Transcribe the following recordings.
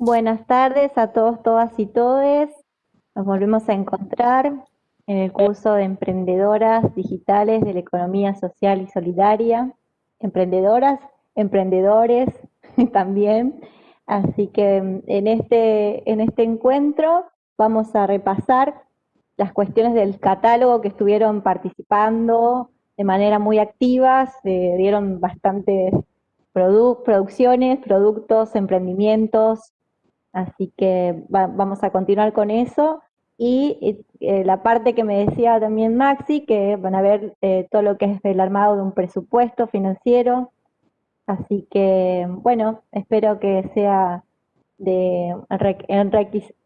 Buenas tardes a todos, todas y todes. Nos volvemos a encontrar en el curso de Emprendedoras Digitales de la Economía Social y Solidaria. Emprendedoras, emprendedores también. Así que en este, en este encuentro vamos a repasar las cuestiones del catálogo que estuvieron participando de manera muy activa, se dieron bastantes producciones, productos, emprendimientos, así que vamos a continuar con eso. Y eh, la parte que me decía también Maxi, que van a ver eh, todo lo que es el armado de un presupuesto financiero. Así que, bueno, espero que sea de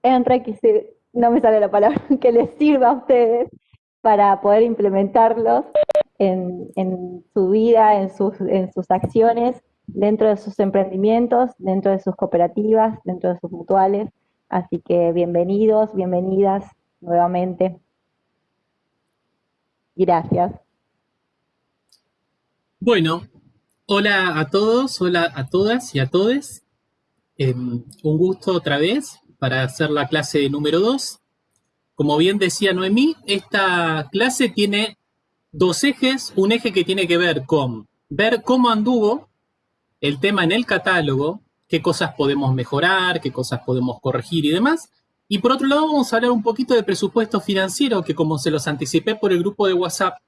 enriquecer, no me sale la palabra, que les sirva a ustedes para poder implementarlos en, su vida, en sus acciones dentro de sus emprendimientos, dentro de sus cooperativas, dentro de sus mutuales. Así que bienvenidos, bienvenidas nuevamente. Gracias. Bueno, hola a todos, hola a todas y a todes. Em, un gusto otra vez para hacer la clase número 2. Como bien decía Noemí, esta clase tiene dos ejes. Un eje que tiene que ver con ver cómo anduvo el tema en el catálogo, qué cosas podemos mejorar, qué cosas podemos corregir y demás. Y por otro lado vamos a hablar un poquito de presupuesto financiero, que como se los anticipé por el grupo de WhatsApp,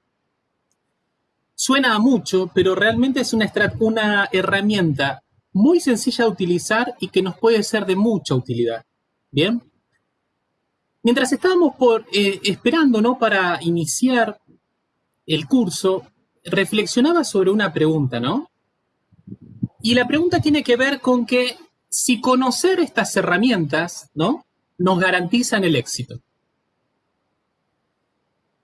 suena a mucho, pero realmente es una, herramienta muy sencilla de utilizar y que nos puede ser de mucha utilidad. ¿Bien? Mientras estábamos por, eh, esperando ¿no? para iniciar el curso, reflexionaba sobre una pregunta, ¿no? Y la pregunta tiene que ver con que si conocer estas herramientas, ¿no? Nos garantizan el éxito.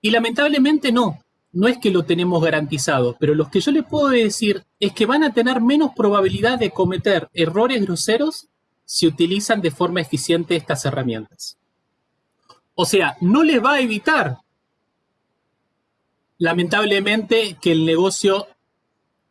Y lamentablemente no, no es que lo tenemos garantizado, pero lo que yo les puedo decir es que van a tener menos probabilidad de cometer errores groseros si utilizan de forma eficiente estas herramientas. O sea, no les va a evitar, lamentablemente, que el negocio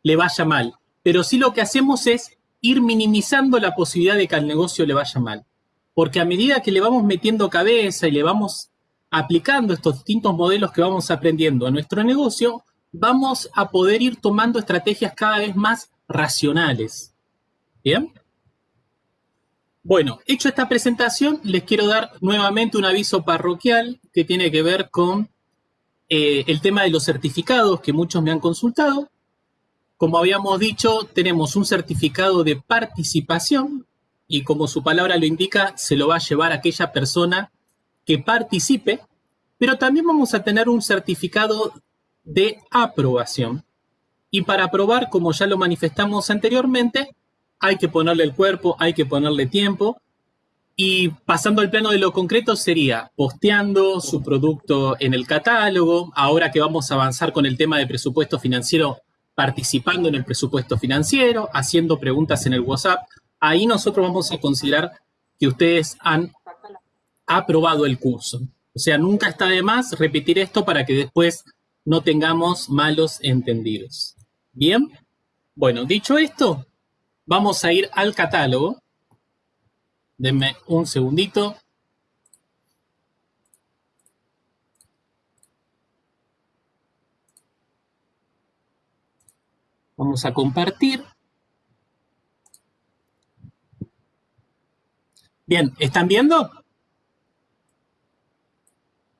le vaya mal, pero sí lo que hacemos es ir minimizando la posibilidad de que al negocio le vaya mal. Porque a medida que le vamos metiendo cabeza y le vamos aplicando estos distintos modelos que vamos aprendiendo a nuestro negocio, vamos a poder ir tomando estrategias cada vez más racionales. ¿Bien? Bueno, hecho esta presentación, les quiero dar nuevamente un aviso parroquial que tiene que ver con eh, el tema de los certificados que muchos me han consultado. Como habíamos dicho, tenemos un certificado de participación y como su palabra lo indica, se lo va a llevar aquella persona que participe, pero también vamos a tener un certificado de aprobación. Y para aprobar, como ya lo manifestamos anteriormente, hay que ponerle el cuerpo, hay que ponerle tiempo. Y pasando al plano de lo concreto sería posteando su producto en el catálogo. Ahora que vamos a avanzar con el tema de presupuesto financiero, participando en el presupuesto financiero, haciendo preguntas en el WhatsApp. Ahí nosotros vamos a considerar que ustedes han aprobado el curso. O sea, nunca está de más repetir esto para que después no tengamos malos entendidos. Bien, bueno, dicho esto, vamos a ir al catálogo. Denme un segundito. Vamos a compartir. Bien, ¿están viendo?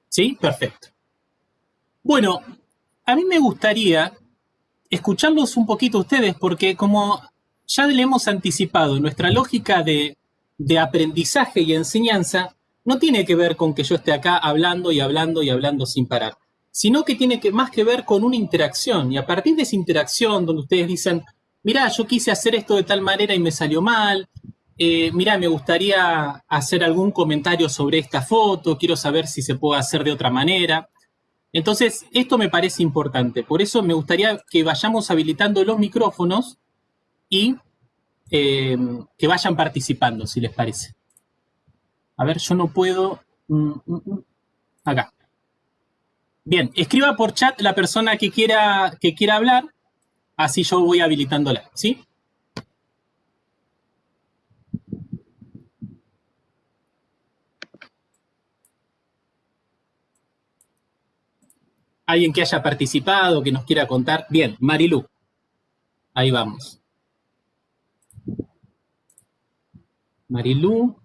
¿Sí? Perfecto. Bueno, a mí me gustaría escucharlos un poquito ustedes porque como ya le hemos anticipado, nuestra lógica de, de aprendizaje y enseñanza no tiene que ver con que yo esté acá hablando y hablando y hablando sin parar sino que tiene que, más que ver con una interacción. Y a partir de esa interacción, donde ustedes dicen, mira, yo quise hacer esto de tal manera y me salió mal, eh, mira, me gustaría hacer algún comentario sobre esta foto, quiero saber si se puede hacer de otra manera. Entonces, esto me parece importante. Por eso me gustaría que vayamos habilitando los micrófonos y eh, que vayan participando, si les parece. A ver, yo no puedo... Mm, mm, mm, acá. Bien, escriba por chat la persona que quiera, que quiera hablar, así yo voy habilitándola, ¿sí? Alguien que haya participado, que nos quiera contar. Bien, Marilu. Ahí vamos. Marilu.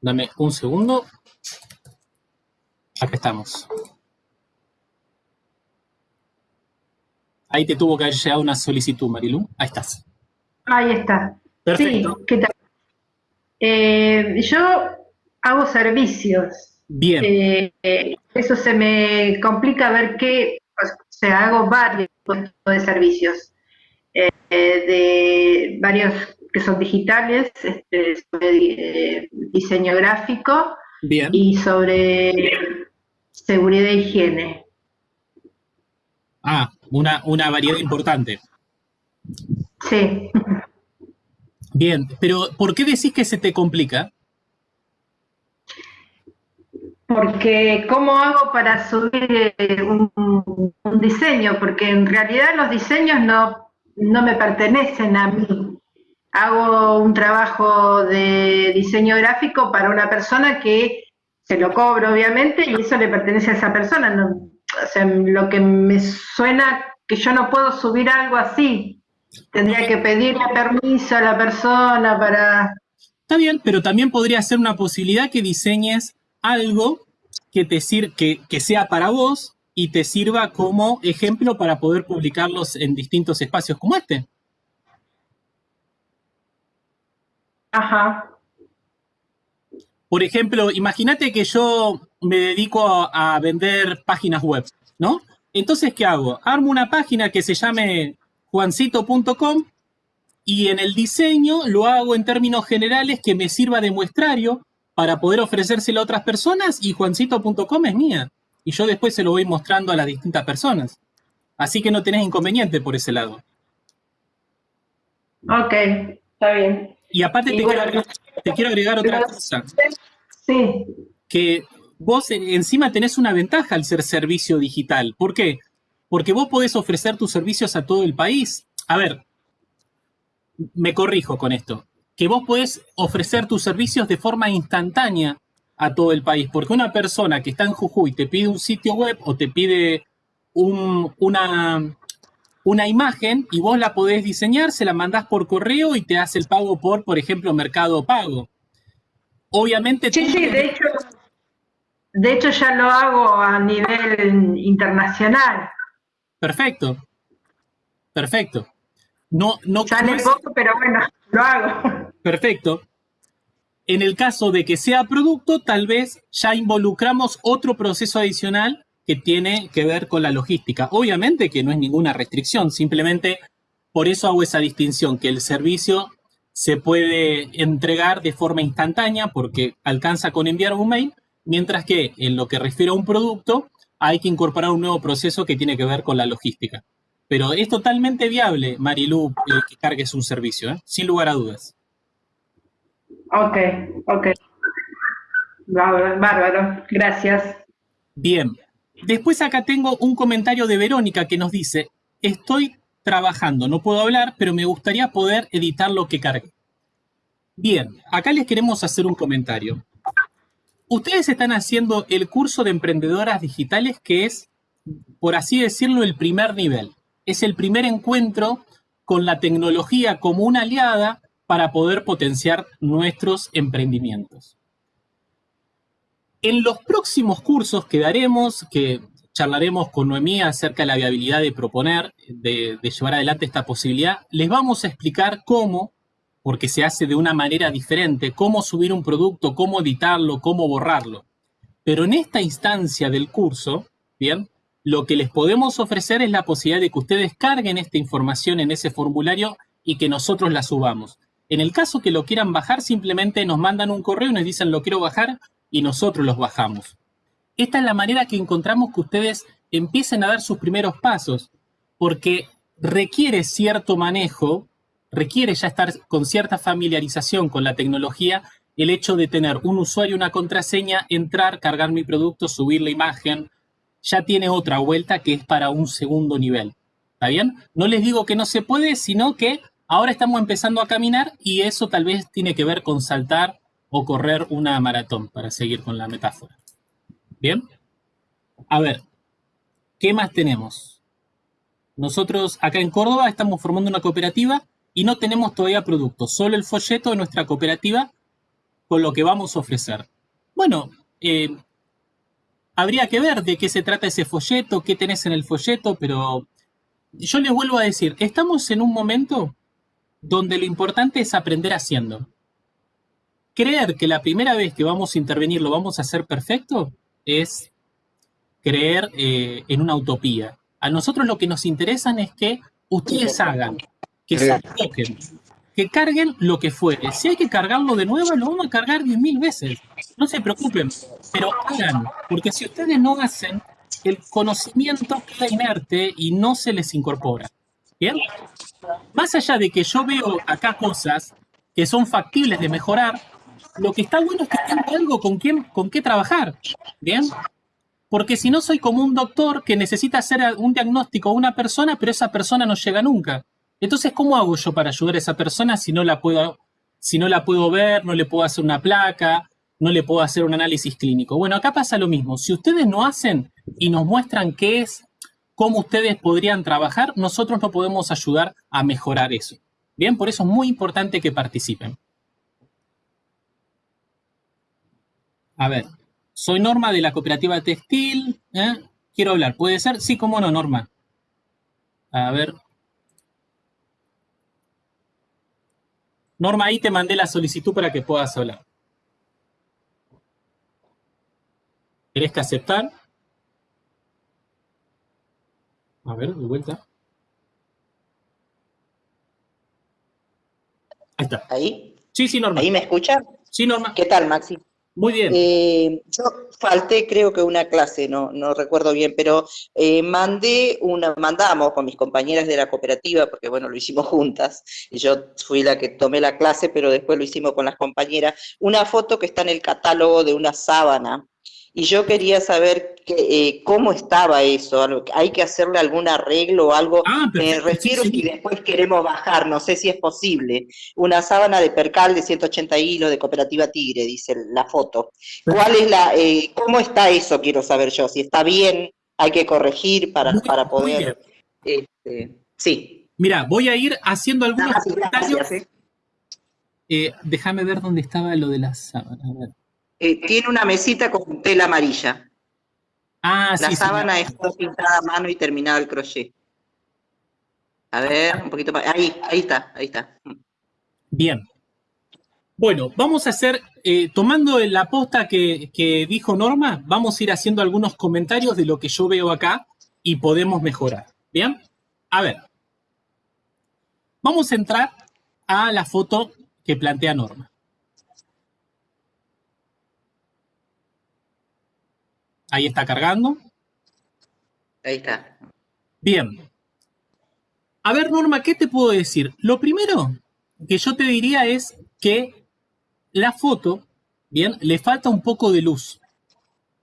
Dame un segundo. Acá estamos. Ahí te tuvo que haber llegado una solicitud, Marilu. Ahí estás. Ahí está. Perfecto. Sí, ¿qué tal? Eh, yo hago servicios. Bien. Eh, eso se me complica ver qué, o sea, hago varios tipos de servicios, eh, de varios que son digitales, este, sobre eh, diseño gráfico Bien. y sobre seguridad e higiene. Ah, una, una variedad importante. Sí. Bien, pero ¿por qué decís que se te complica? Porque ¿cómo hago para subir eh, un, un diseño? Porque en realidad los diseños no, no me pertenecen a mí. Hago un trabajo de diseño gráfico para una persona que se lo cobro, obviamente, y eso le pertenece a esa persona. No, o sea, lo que me suena que yo no puedo subir algo así. Tendría que pedirle permiso a la persona para... Está bien, pero también podría ser una posibilidad que diseñes algo que, te sir que, que sea para vos y te sirva como ejemplo para poder publicarlos en distintos espacios como este. Ajá. Por ejemplo, imagínate que yo me dedico a, a vender páginas web, ¿no? Entonces, ¿qué hago? Armo una página que se llame juancito.com y en el diseño lo hago en términos generales que me sirva de muestrario para poder ofrecérselo a otras personas y juancito.com es mía. Y yo después se lo voy mostrando a las distintas personas. Así que no tenés inconveniente por ese lado. Ok, está bien. Y aparte Y te, bueno, quiero, agregar, te quiero agregar otra cosa, Sí, que vos encima tenés una ventaja al ser servicio digital. ¿Por qué? Porque vos podés ofrecer tus servicios a todo el país. A ver, me corrijo con esto, que vos podés ofrecer tus servicios de forma instantánea a todo el país, porque una persona que está en Jujuy te pide un sitio web o te pide un- una, una imagen y vos la podés diseñar, se la mandás por correo y te hace el pago por, por ejemplo, Mercado Pago. Obviamente... sí, tú- sí, de hecho, de hecho ya lo hago a nivel internacional. Perfecto. Perfecto. No, no, Sale es- poco, pero bueno, lo hago. Perfecto. En el caso de que sea producto, tal vez ya involucramos otro proceso adicional que tiene que ver con la logística. Obviamente que no es ninguna restricción, simplemente por eso hago esa distinción, que el servicio se puede entregar de forma instantánea porque alcanza con enviar un mail, mientras que en lo que refiere a un producto hay que incorporar un nuevo proceso que tiene que ver con la logística. Pero es totalmente viable, Marilu, eh, que cargues un servicio, ¿eh? sin lugar a dudas. Ok, ok. Bárbaro, bárbaro, gracias. Bien. Después acá tengo un comentario de Verónica que nos dice, estoy trabajando, no puedo hablar, pero me gustaría poder editar lo que cargue. Bien, acá les queremos hacer un comentario. Ustedes están haciendo el curso de emprendedoras digitales que es, por así decirlo, el primer nivel. Es el primer encuentro con la tecnología como una aliada para poder potenciar nuestros emprendimientos. En los próximos cursos que daremos, que charlaremos con Noemí acerca de la viabilidad de proponer, de, llevar adelante esta posibilidad, les vamos a explicar cómo, porque se hace de una manera diferente, cómo subir un producto, cómo editarlo, cómo borrarlo. Pero en esta instancia del curso, bien, lo que les podemos ofrecer es la posibilidad de que ustedes carguen esta información en ese formulario y que nosotros la subamos. En el caso que lo quieran bajar, simplemente nos mandan un correo y nos dicen lo quiero bajar y nosotros los bajamos. Esta es la manera que encontramos que ustedes empiecen a dar sus primeros pasos, porque requiere cierto manejo, requiere ya estar con cierta familiarización con la tecnología, el hecho de tener un usuario, una contraseña, entrar, cargar mi producto, subir la imagen, ya tiene otra vuelta que es para un segundo nivel. ¿Está bien? No les digo que no se puede, sino que ahora estamos empezando a caminar y eso tal vez tiene que ver con saltar o correr una maratón, para seguir con la metáfora. Bien. A ver, ¿qué más tenemos? Nosotros acá en Córdoba estamos formando una cooperativa y no tenemos todavía productos, solo el folleto de nuestra cooperativa con lo que vamos a ofrecer. Bueno, eh, habría que ver de qué se trata ese folleto, qué tenés en el folleto, pero yo les vuelvo a decir, estamos en un momento donde lo importante es aprender haciendo. Creer que la primera vez que vamos a intervenir lo vamos a hacer perfecto es creer eh, en una utopía. A nosotros lo que nos interesa es que ustedes hagan, que se toquen, que carguen lo que fuere. Si hay que cargarlo de nuevo, lo vamos a cargar diez mil veces. No se preocupen, pero hagan, porque si ustedes no hacen, el conocimiento queda inerte y no se les incorpora. ¿Bien? Más allá de que yo veo acá cosas que son factibles de mejorar, lo que está bueno es que tenga algo con, con qué trabajar. ¿Bien? Porque si no soy como un doctor que necesita hacer un diagnóstico a una persona, pero esa persona no llega nunca. Entonces, ¿cómo hago yo para ayudar a esa persona si no la puedo, si no la puedo ver, no le puedo hacer una placa, no le puedo hacer un análisis clínico? Bueno, acá pasa lo mismo. Si ustedes no hacen y nos muestran qué es, cómo ustedes podrían trabajar, nosotros no podemos ayudar a mejorar eso. Bien, por eso es muy importante que participen. A ver, soy Norma de la cooperativa textil. ¿eh? Quiero hablar, ¿puede ser? Sí, cómo no, Norma. A ver, Norma, ahí te mandé la solicitud para que puedas hablar. ¿Querés que aceptar? A ver, de vuelta. Ahí está. ¿Ahí? Sí, sí, Norma. ¿Ahí me escuchan? Sí, Norma. ¿Qué tal, Maxi? Muy bien. Eh, yo falté, creo que una clase, no, no recuerdo bien, pero eh, mandé una, mandamos con mis compañeras de la cooperativa, porque bueno, lo hicimos juntas, y yo fui la que tomé la clase, pero después lo hicimos con las compañeras, una foto que está en el catálogo de una sábana y yo quería saber que, eh, cómo estaba eso, hay que hacerle algún arreglo o algo, ah, me refiero si después queremos bajar, no sé si es posible, una sábana de percal de 180 hilos de Cooperativa Tigre, dice la foto. ¿Cuál es la, eh, cómo está eso, quiero saber yo, si está bien, hay que corregir para, para poder... Este, sí. Mira, voy a ir haciendo algunos comentarios. ¿eh? déjame ver dónde estaba lo de la sábana. Eh, tiene una mesita con tela amarilla. Ah, La sábana es pintada a mano y terminada el crochet. A ver, un poquito más. Ahí, ahí está, ahí está. Bien. Bueno, vamos a hacer, eh, tomando la posta que, que, dijo Norma, vamos a ir haciendo algunos comentarios de lo que yo veo acá y podemos mejorar. ¿Bien? A ver. Vamos a entrar a la foto que plantea Norma. Ahí está cargando. Ahí está. Bien. A ver, Norma, ¿qué te puedo decir? Lo primero que yo te diría es que la foto, bien, le falta un poco de luz.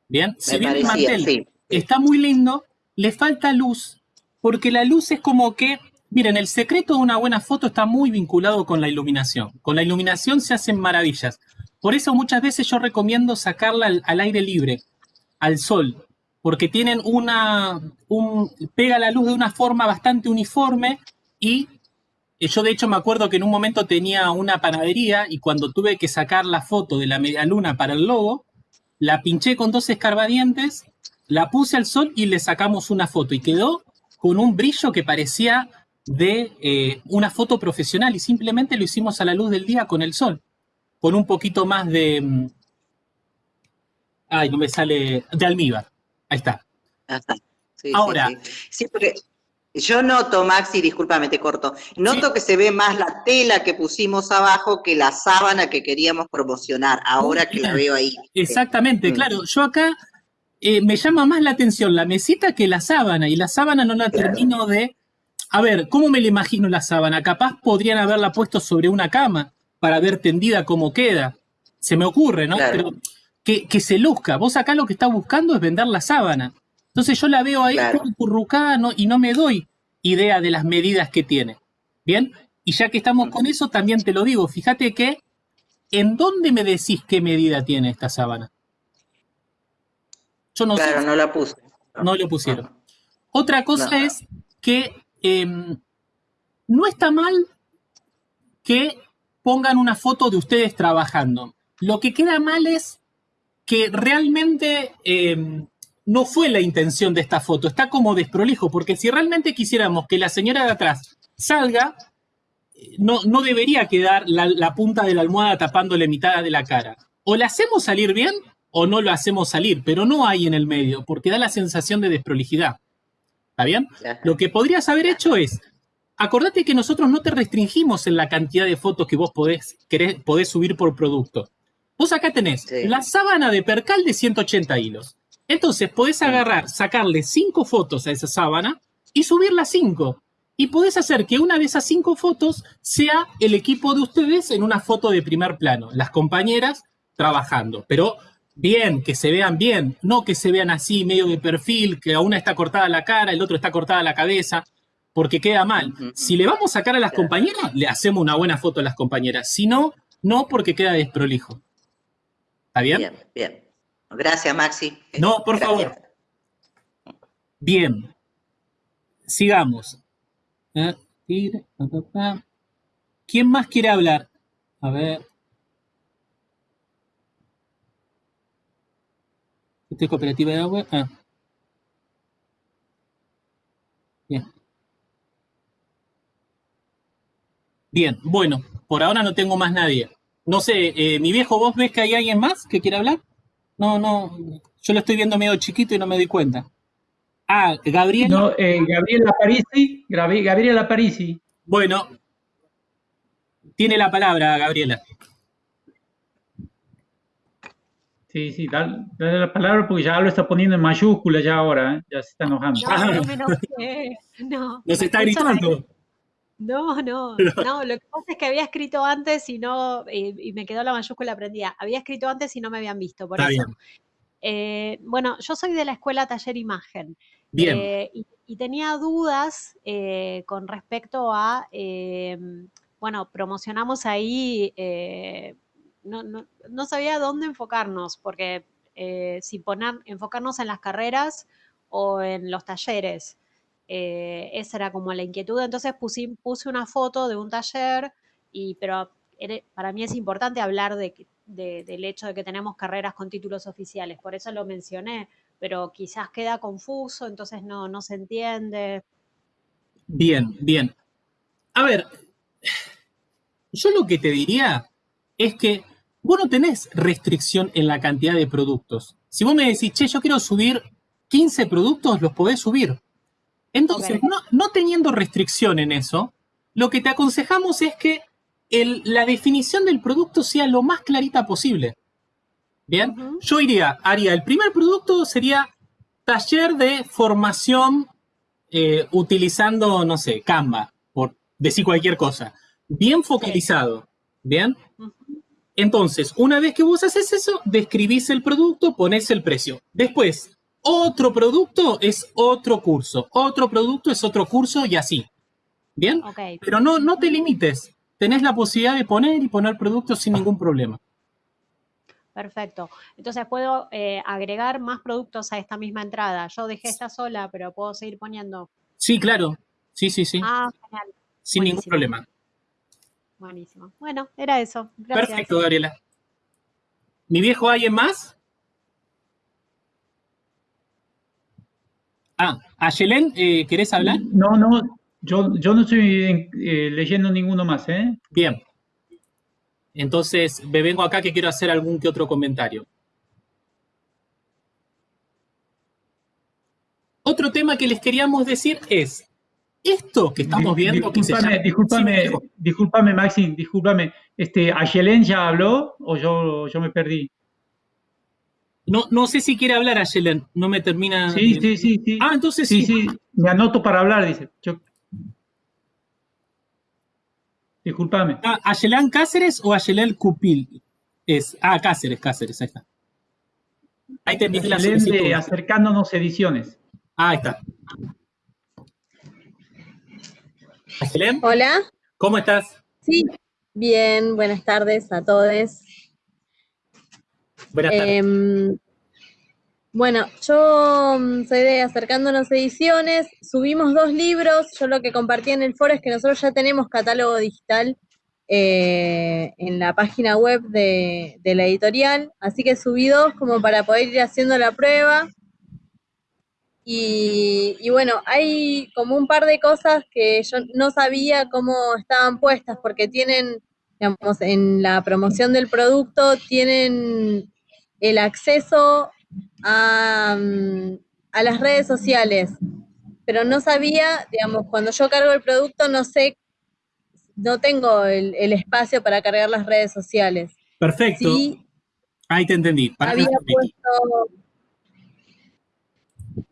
Bien, si bien el mantel está muy lindo, le falta luz, porque la luz es como que, miren, el secreto de una buena foto está muy vinculado con la iluminación. Con la iluminación se hacen maravillas. Por eso muchas veces yo recomiendo sacarla al aire libre al sol, porque tienen una, un, pega la luz de una forma bastante uniforme y eh, yo de hecho me acuerdo que en un momento tenía una panadería y cuando tuve que sacar la foto de la media luna para el logo, la pinché con dos escarbadientes, la puse al sol y le sacamos una foto y quedó con un brillo que parecía de eh, una foto profesional y simplemente lo hicimos a la luz del día con el sol, con un poquito más de, mm, Ay, no me sale. De almíbar. Ahí está. Ahora. Sí, porque yo noto, Maxi, discúlpame, te corto. Noto que se ve más la tela que pusimos abajo que la sábana que queríamos promocionar, ahora que la veo ahí. Exactamente, mm. claro. Yo acá eh, me llama más la atención la mesita que la sábana, y la sábana no la termino de. A ver, ¿cómo me la imagino la sábana? Capaz podrían haberla puesto sobre una cama para ver tendida cómo queda. Se me ocurre, ¿no? Pero que, se luzca. Vos acá lo que estás buscando es vender la sábana. Entonces yo la veo ahí currucada y no me doy idea de las medidas que tiene. ¿Bien? Y ya que estamos con eso, también te lo digo. Fíjate que, ¿en dónde me decís qué medida tiene esta sábana? Yo no claro, sé. no la puse. No lo pusieron. Otra cosa No. es que em, no está mal que pongan una foto de ustedes trabajando. Lo que queda mal es que realmente em, no fue la intención de esta foto. Está como desprolijo, porque si realmente quisiéramos que la señora de atrás salga, no, no debería quedar la, la punta de la almohada tapándole mitad de la cara. O la hacemos salir bien o no lo hacemos salir, pero no hay en el medio, porque da la sensación de desprolijidad. ¿Está bien? Lo que podrías haber hecho es, acordate que nosotros no te restringimos en la cantidad de fotos que vos podés, querés- podés subir por producto. Vos acá tenés Sí. la sábana de percal de 180 hilos. Entonces podés agarrar, sacarle cinco fotos a esa sábana y subir las cinco. Y podés hacer que una de esas cinco fotos sea el equipo de ustedes en una foto de primer plano, las compañeras trabajando. Pero bien, que se vean bien, no que se vean así, medio de perfil, que a una está cortada la cara, el otro está cortada la cabeza, porque queda mal. Si le vamos a sacar a las compañeras, le hacemos una buena foto a las compañeras. Si no, no porque queda desprolijo. ¿Está bien? Bien, bien. Gracias, Maxi. No, por Gracias. favor. Bien. Sigamos. Eh. ¿Quién más quiere hablar? A ver. Esta es cooperativa de agua. Ah. Bien. Bien, bueno, por ahora no tengo más nadie. No sé, eh, mi viejo, ¿vos ves que hay alguien más que quiere hablar? No, no, yo lo estoy viendo medio chiquito y no me doy cuenta. Ah, Gabriel. No, eh, Gabriela Parisi, Gabriela Parisi. Bueno, tiene la palabra, Gabriela. Sí, sí, dale, dale la palabra porque ya lo está poniendo en mayúscula ya ahora, ¿eh? ya se está enojando. No, no enojé. No. Nos está Eso no es- gritando. No, no, no, lo que pasa es que había escrito antes y no, y, y me quedó la mayúscula prendida. Había escrito antes y no me habían visto, por Está eso. bien. Eh, bueno, yo soy de la escuela Taller Imagen. Bien. eh, y, y tenía dudas eh, con respecto a, eh, bueno, promocionamos ahí, eh, no, no, no sabía dónde enfocarnos, porque eh, si poner, enfocarnos en las carreras o en los talleres. Eh, esa era como la inquietud. Entonces puse, puse una foto de un taller, y, pero para mí es importante hablar de- del hecho de que tenemos carreras con títulos oficiales. Por eso lo mencioné, pero quizás queda confuso, entonces no, no se entiende. Bien, bien. A ver, yo lo que te diría es que vos no tenés restricción en la cantidad de productos. Si vos me decís, che, yo quiero subir 15 productos, los podés subir. Entonces, no, no teniendo restricción en eso, lo que te aconsejamos es que el- la definición del producto sea lo más clarita posible. Bien, yo iría, haría, el primer producto sería taller de formación eh, utilizando, no sé, Canva, por decir cualquier cosa. Bien focalizado, ¿bien? Entonces, una vez que vos haces eso, describís el producto, ponés el precio. Después, otro producto es otro curso, otro producto es otro curso y así. ¿Bien? Pero no, no te limites. Tenés la posibilidad de poner y poner productos sin ningún problema. perfecto. Entonces puedo eh, agregar más productos a esta misma entrada. Yo dejé esta sola, pero puedo seguir poniendo. Sí, claro. Sí, sí, sí. Ah, genial. sin ningún problema. Buenísimo. Bueno, era eso. Gracias. Perfecto, Gabriela. ¿Mi viejo alguien más? Ah, Ayelen, eh, ¿querés hablar? No, no, yo, yo no estoy eh, leyendo ninguno más, ¿eh? Bien. Entonces, me vengo acá que quiero hacer algún que otro comentario. Otro tema que les queríamos decir es, esto que estamos viendo, Sí, viejo. discúlpame, Maxi, discúlpame. Este, ¿Ayelen ya habló o yo, yo me perdí? No, no sé si quiere hablar Ayelen, no me termina... Sí, sí, sí, sí. Ah, entonces Sí, sí. sí, me anoto para hablar, dice. Yo... Discúlpame. Ah, ¿Ayelán Cáceres o Ayelén Cupil? Es, ah, Cáceres, Cáceres, ahí está. Ahí te la de Acercándonos Ediciones. Ah, ahí está. Ayelén, Hola, ¿cómo estás? sí, bien, buenas tardes a todos. Buenas tardes. Em, Bueno, yo mm, soy de Acercándonos Ediciones, subimos dos libros, yo lo que compartí en el foro es que nosotros ya tenemos catálogo digital eh, en la página web de, la editorial, así que subí dos como para poder ir haciendo la prueba. Y, y, bueno, hay como un par de cosas que yo no sabía cómo estaban puestas, porque tienen, digamos, en la promoción del producto, tienen el acceso a, mm, a las redes sociales, pero no sabía, digamos, cuando yo cargo el producto, no sé no tengo el, espacio para cargar las redes sociales. Perfecto. Ahí te entendí.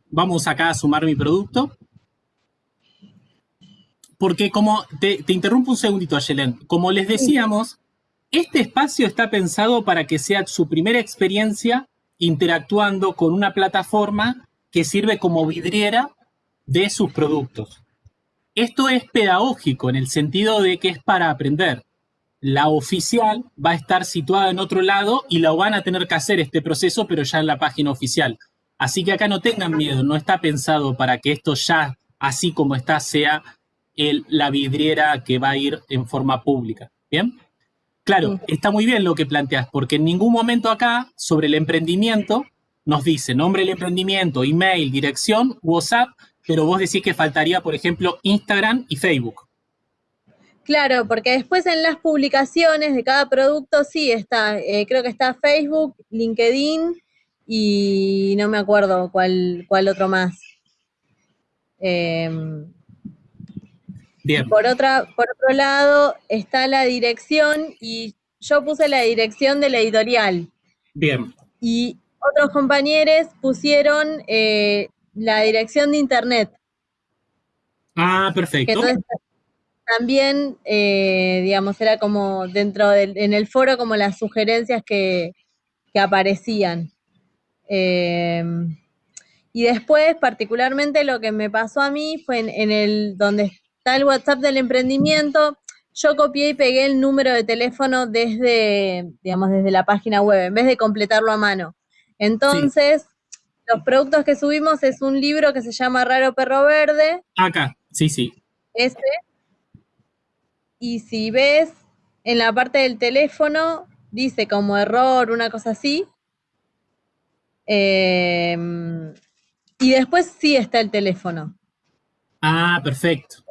Vamos acá a sumar mi producto. Porque como, te, interrumpo un segundito, Ayelen. Como les decíamos, este espacio está pensado para que sea su primera experiencia interactuando con una plataforma que sirve como vidriera de sus productos. Esto es pedagógico en el sentido de que es para aprender. La oficial va a estar situada en otro lado y lo van a tener que hacer este proceso, pero ya en la página oficial. Así que acá no tengan miedo, no está pensado para que esto ya, así como está, sea la vidriera que va a ir en forma pública. ¿Bien? Claro, está muy bien lo que planteas, porque en ningún momento acá, sobre el emprendimiento, nos dice nombre del emprendimiento, email, dirección, WhatsApp, pero vos decís que faltaría, por ejemplo, Instagram y Facebook. Claro, porque después en las publicaciones de cada producto sí está, eh, creo que está Facebook, LinkedIn y no me acuerdo cuál, cuál otro más. Em, Bien. Por, otra, por otro lado está la dirección y yo puse la dirección de la editorial. Bien. Y otros compañeros pusieron eh, la dirección de internet. Ah, perfecto. Entonces, también, eh, digamos, era como dentro del, en el foro como las sugerencias que, aparecían. Em, y después, particularmente, lo que me pasó a mí fue en, el donde está el WhatsApp del emprendimiento, yo copié y pegué el número de teléfono desde, digamos, desde la página web, en vez de completarlo a mano. Entonces, los productos que subimos es un libro que se llama Raro Perro Verde. Acá, sí, sí. Ese. Y si ves en la parte del teléfono, dice como error, una cosa así. Em, y después sí está el teléfono. Ah, perfecto.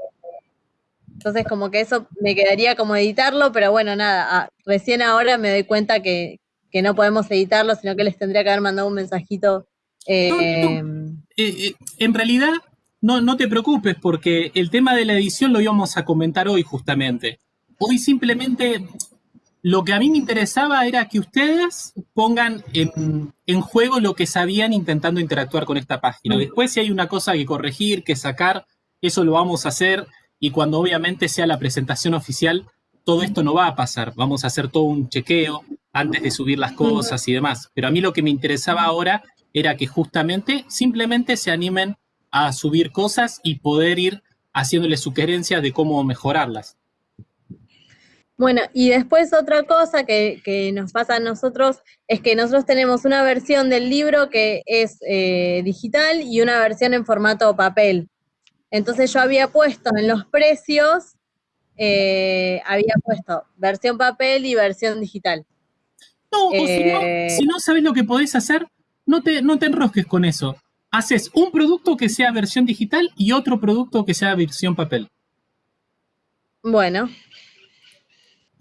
Entonces como que eso me quedaría como editarlo, pero bueno, nada, ah, recién ahora me doy cuenta que, que no podemos editarlo, sino que les tendría que haber mandado un mensajito Em, eh, eh, en realidad, no, no te preocupes porque el tema de la edición lo íbamos a comentar hoy justamente. Hoy simplemente lo que a mí me interesaba era que ustedes pongan en, en, juego lo que sabían intentando interactuar con esta página. Después si hay una cosa que corregir, que sacar, eso lo vamos a hacer y cuando obviamente sea la presentación oficial, todo esto no va a pasar. Vamos a hacer todo un chequeo antes de subir las cosas y demás. Pero a mí lo que me interesaba ahora era que justamente simplemente se animen a subir cosas y poder ir haciéndoles sugerencias de cómo mejorarlas. Bueno, y después otra cosa que, nos pasa a nosotros es que nosotros tenemos una versión del libro que es eh, digital y una versión en formato papel. Entonces yo había puesto en los precios, eh, había puesto versión papel y versión digital. No, o si, no, eh, si no sabes lo que podés hacer, no te, no te enrosques con eso. Haces un producto que sea versión digital y otro producto que sea versión papel. Bueno.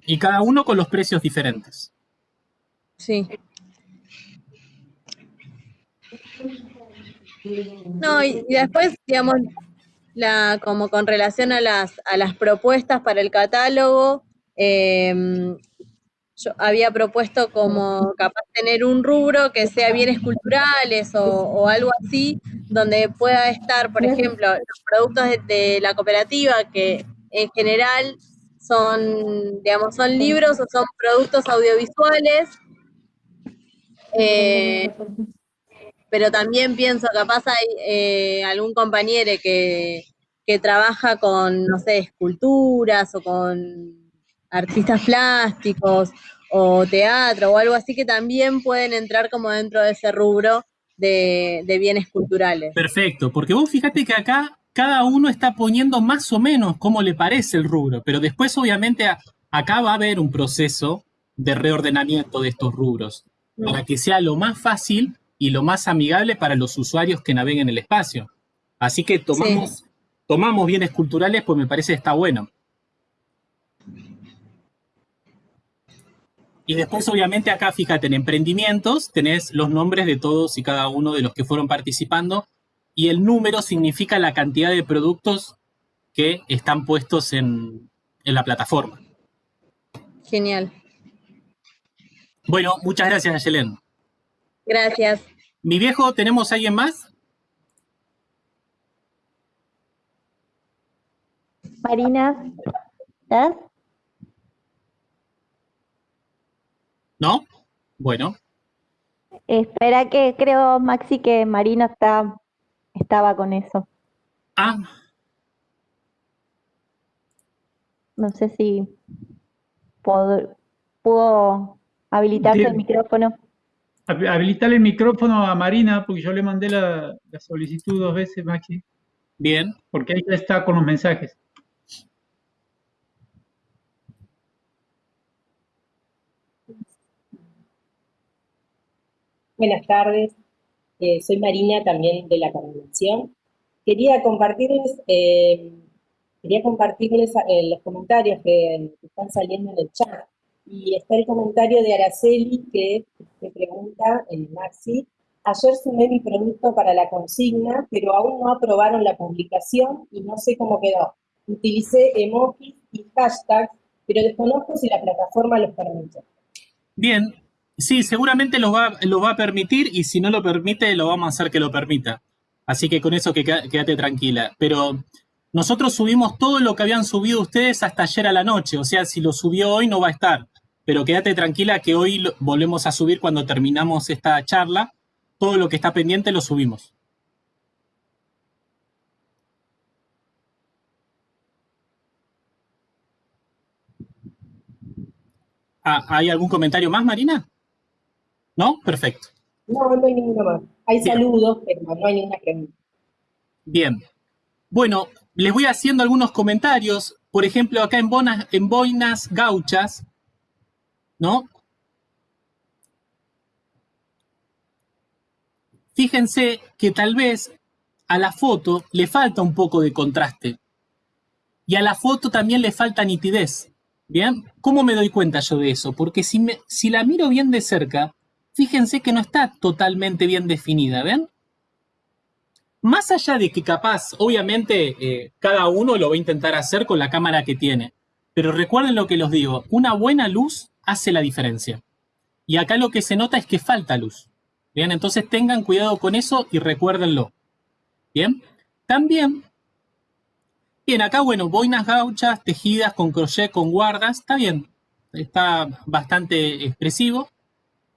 Y cada uno con los precios diferentes. Sí. No, y, después, digamos, la, como con relación a las, a las propuestas para el catálogo, eh, yo había propuesto como capaz tener un rubro que sea bienes culturales o, algo así, donde pueda estar, por ejemplo, los productos de, la cooperativa, que en general son, digamos, son libros o son productos audiovisuales, eh, pero también pienso, capaz hay eh, algún compañero que, que trabaja con, no sé, esculturas o con artistas plásticos o teatro o algo así que también pueden entrar como dentro de ese rubro de, de bienes culturales. Perfecto, porque vos fíjate que acá cada uno está poniendo más o menos cómo le parece el rubro, pero después obviamente a- acá va a haber un proceso de reordenamiento de estos rubros para que sea lo más fácil y lo más amigable para los usuarios que naveguen el espacio. Así que tomamos, tomamos bienes culturales, pues me parece que está bueno. Y después, obviamente, acá, fíjate, en emprendimientos tenés los nombres de todos y cada uno de los que fueron participando y el número significa la cantidad de productos que están puestos en, en la plataforma. Genial. Bueno, muchas gracias, Ayelen. Gracias. Mi viejo, ¿tenemos alguien más? Marina, ¿estás? ¿No? Bueno, Espera que creo, Maxi, que Marina está, estaba con eso. ah, No sé si pudo habilitarse el micrófono. Hab- Habilitarle el micrófono a Marina, porque yo le mandé la, la solicitud dos veces, Maxi, bien. porque ahí ya está con los mensajes. Buenas tardes, Eh, soy Marina también de la coordinación. Quería compartirles, eh, quería compartirles eh, los comentarios que, que están saliendo en el chat. Y está el comentario de Araceli que, que pregunta, eh, Maxi, ayer sumé mi producto para la consigna, pero aún no aprobaron la publicación y no sé cómo quedó. Utilicé emojis y hashtags, pero desconozco si la plataforma los permite. Bien, sí, seguramente lo va, lo va a permitir y si no lo permite, lo vamos a hacer que lo permita. Así que con eso que quédate tranquila. Pero nosotros subimos todo lo que habían subido ustedes hasta ayer a la noche. O sea, si lo subió hoy no va a estar. Pero quédate tranquila que hoy volvemos a subir cuando terminamos esta charla. Todo lo que está pendiente lo subimos. Ah, ¿Hay algún comentario más, Marina? ¿No? Perfecto. No, no hay ninguno más. Hay Bien. saludos, pero no hay ninguna pregunta. Bien. Bueno, les voy haciendo algunos comentarios. Por ejemplo, acá en, Bonas- en Boinas Gauchas, ¿no? Fíjense que tal vez a la foto le falta un poco de contraste. Y a la foto también le falta nitidez. ¿Bien? ¿Cómo me doy cuenta yo de eso? Porque si, me- si la miro bien de cerca, fíjense que no está totalmente bien definida, ¿ven? Más allá de que capaz, obviamente, eh, cada uno lo va a intentar hacer con la cámara que tiene. Pero recuerden lo que los digo, una buena luz hace la diferencia. Y acá lo que se nota es que falta luz. Bien, entonces tengan cuidado con eso y recuérdenlo. Bien, también, bien, acá, bueno, boinas gauchas, tejidas con crochet, con guardas, está bien, está bastante expresivo.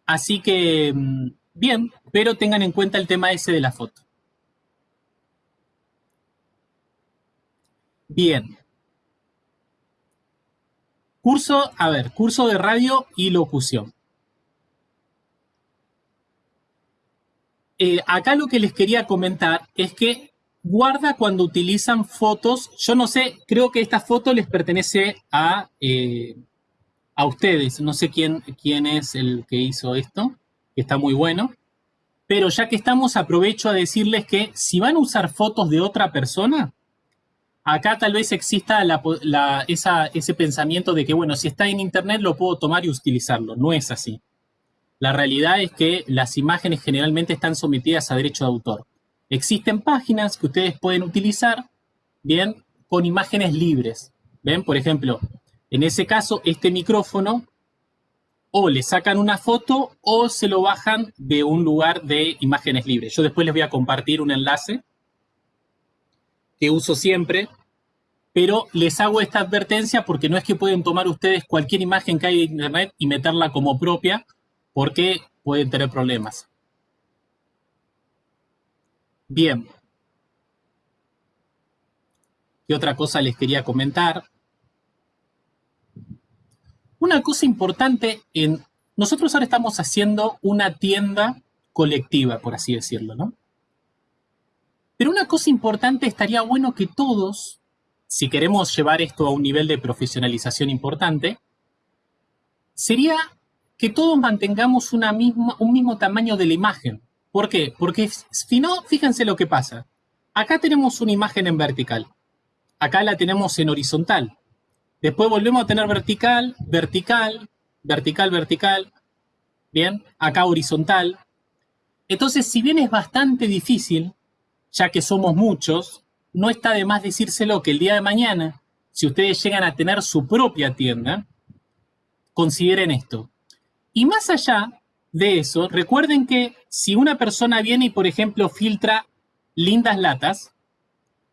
Así que, mm, bien, pero tengan en cuenta el tema ese de la foto. Bien. Curso, a ver, curso de radio y locución. Eh, acá lo que les quería comentar es que guarda cuando utilizan fotos. Yo no sé, creo que esta foto les pertenece a, eh, a ustedes. No sé quién, quién es el que hizo esto, que está muy bueno. Pero ya que estamos, aprovecho a decirles que si van a usar fotos de otra persona, acá tal vez exista ese pensamiento de que, bueno, si está en internet lo puedo tomar y utilizarlo. No es así. La realidad es que las imágenes generalmente están sometidas a derecho de autor. Existen páginas que ustedes pueden utilizar, bien, con imágenes libres. ¿Ven? Por ejemplo, en ese caso, este micrófono o le sacan una foto o se lo bajan de un lugar de imágenes libres. Yo después les voy a compartir un enlace que uso siempre, pero les hago esta advertencia porque no es que pueden tomar ustedes cualquier imagen que hay de internet y meterla como propia, porque pueden tener problemas. Bien. ¿Qué otra cosa les quería comentar? Una cosa importante en... Nosotros ahora estamos haciendo una tienda colectiva, por así decirlo, ¿no? Pero una cosa importante estaría bueno que todos, si queremos llevar esto a un nivel de profesionalización importante, sería que todos mantengamos una misma, un mismo tamaño de la imagen. ¿Por qué? Porque si no, fíjense lo que pasa. Acá tenemos una imagen en vertical. Acá la tenemos en horizontal. Después volvemos a tener vertical, vertical, vertical, vertical. Bien, acá horizontal. Entonces, si bien es bastante difícil, ya que somos muchos, no está de más decírselo que el día de mañana, si ustedes llegan a tener su propia tienda, consideren esto. Y más allá de eso, recuerden que si una persona viene y, por ejemplo, filtra lindas latas,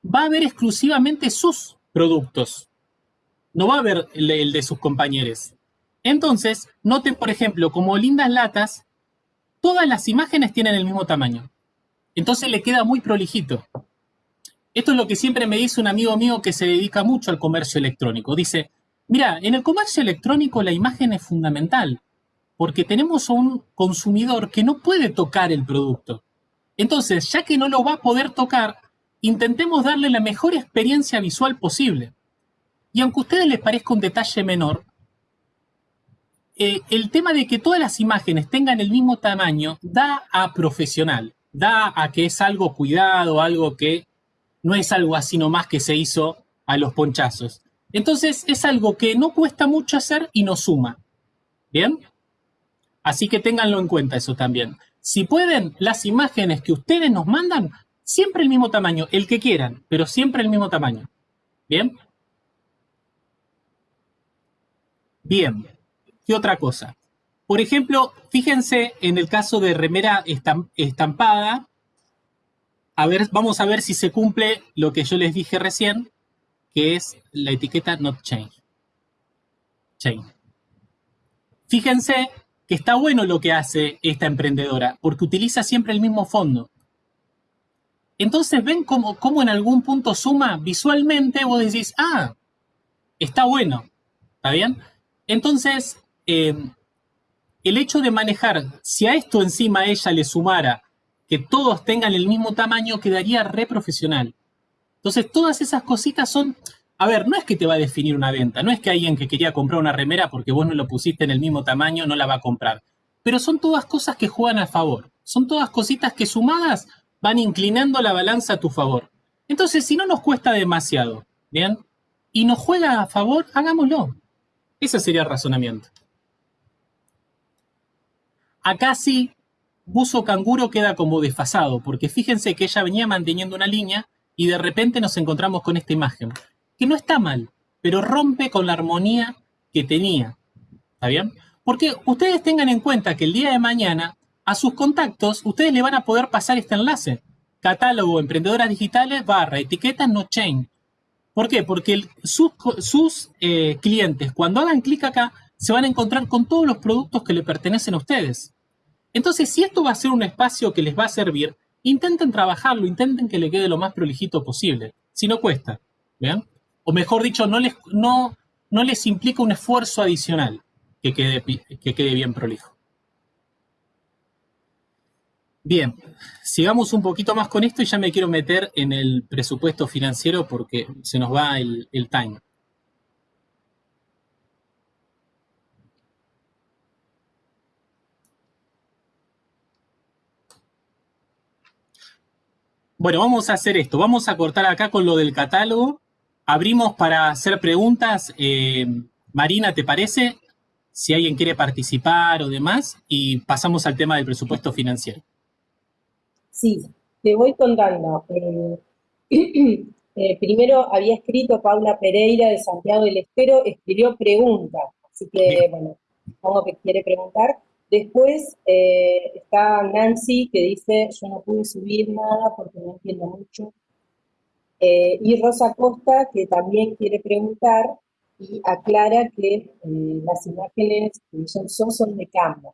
va a ver exclusivamente sus productos. No va a ver el, de sus compañeros. Entonces, noten, por ejemplo, como lindas latas, todas las imágenes tienen el mismo tamaño. Entonces le queda muy prolijito. Esto es lo que siempre me dice un amigo mío que se dedica mucho al comercio electrónico. Dice, mira, en el comercio electrónico la imagen es fundamental, porque tenemos a un consumidor que no puede tocar el producto. Entonces, ya que no lo va a poder tocar, intentemos darle la mejor experiencia visual posible. Y aunque a ustedes les parezca un detalle menor, eh, el tema de que todas las imágenes tengan el mismo tamaño da a profesional, da a que es algo cuidado, algo que no es algo así nomás que se hizo a los ponchazos. Entonces es algo que no cuesta mucho hacer y nos suma. ¿Bien? Así que ténganlo en cuenta eso también. Si pueden, las imágenes que ustedes nos mandan, siempre el mismo tamaño, el que quieran, pero siempre el mismo tamaño. ¿Bien? Bien. ¿Qué otra cosa? Por ejemplo, fíjense en el caso de remera estampada. A ver, vamos a ver si se cumple lo que yo les dije recién, que es la etiqueta not change. Change. Fíjense que está bueno lo que hace esta emprendedora, porque utiliza siempre el mismo fondo. Entonces, ven cómo, en algún punto suma visualmente, vos decís, ah, está bueno, ¿está bien? Entonces, eh, el hecho de manejar, si a esto encima ella le sumara que todos tengan el mismo tamaño, quedaría re profesional. Entonces, todas esas cositas son, a ver, no es que te va a definir una venta, no es que alguien que quería comprar una remera porque vos no lo pusiste en el mismo tamaño no la va a comprar. Pero son todas cosas que juegan a favor. Son todas cositas que sumadas van inclinando la balanza a tu favor. Entonces, si no nos cuesta demasiado, ¿bien? Y nos juega a favor, hagámoslo. Ese sería el razonamiento. Acá sí, buzo canguro queda como desfasado, porque fíjense que ella venía manteniendo una línea y de repente nos encontramos con esta imagen, que no está mal, pero rompe con la armonía que tenía. ¿Está bien? Porque ustedes tengan en cuenta que el día de mañana a sus contactos ustedes le van a poder pasar este enlace. Catálogo emprendedoras digitales barra etiqueta no chain. ¿Por qué? Porque sus, eh, clientes cuando hagan clic acá se van a encontrar con todos los productos que le pertenecen a ustedes. Entonces, si esto va a ser un espacio que les va a servir, intenten trabajarlo, intenten que le quede lo más prolijito posible. Si no cuesta, ¿vean? O mejor dicho, no les, no, no les implica un esfuerzo adicional que quede, que quede bien prolijo. Bien, sigamos un poquito más con esto y ya me quiero meter en el presupuesto financiero porque se nos va el, el time. Bueno, vamos a hacer esto. Vamos a cortar acá con lo del catálogo. Abrimos para hacer preguntas. Eh, Marina, ¿te parece? Si alguien quiere participar o demás. Y pasamos al tema del presupuesto financiero. Sí, te voy contando. Eh, eh, primero había escrito Paula Pereira de Santiago del Estero, escribió preguntas. Así que, bueno, supongo que quiere preguntar. Después eh, está Nancy que dice, yo no pude subir nada porque no entiendo mucho. Eh, y Rosa Costa que también quiere preguntar y aclara que eh, las imágenes que son, son, de Canva.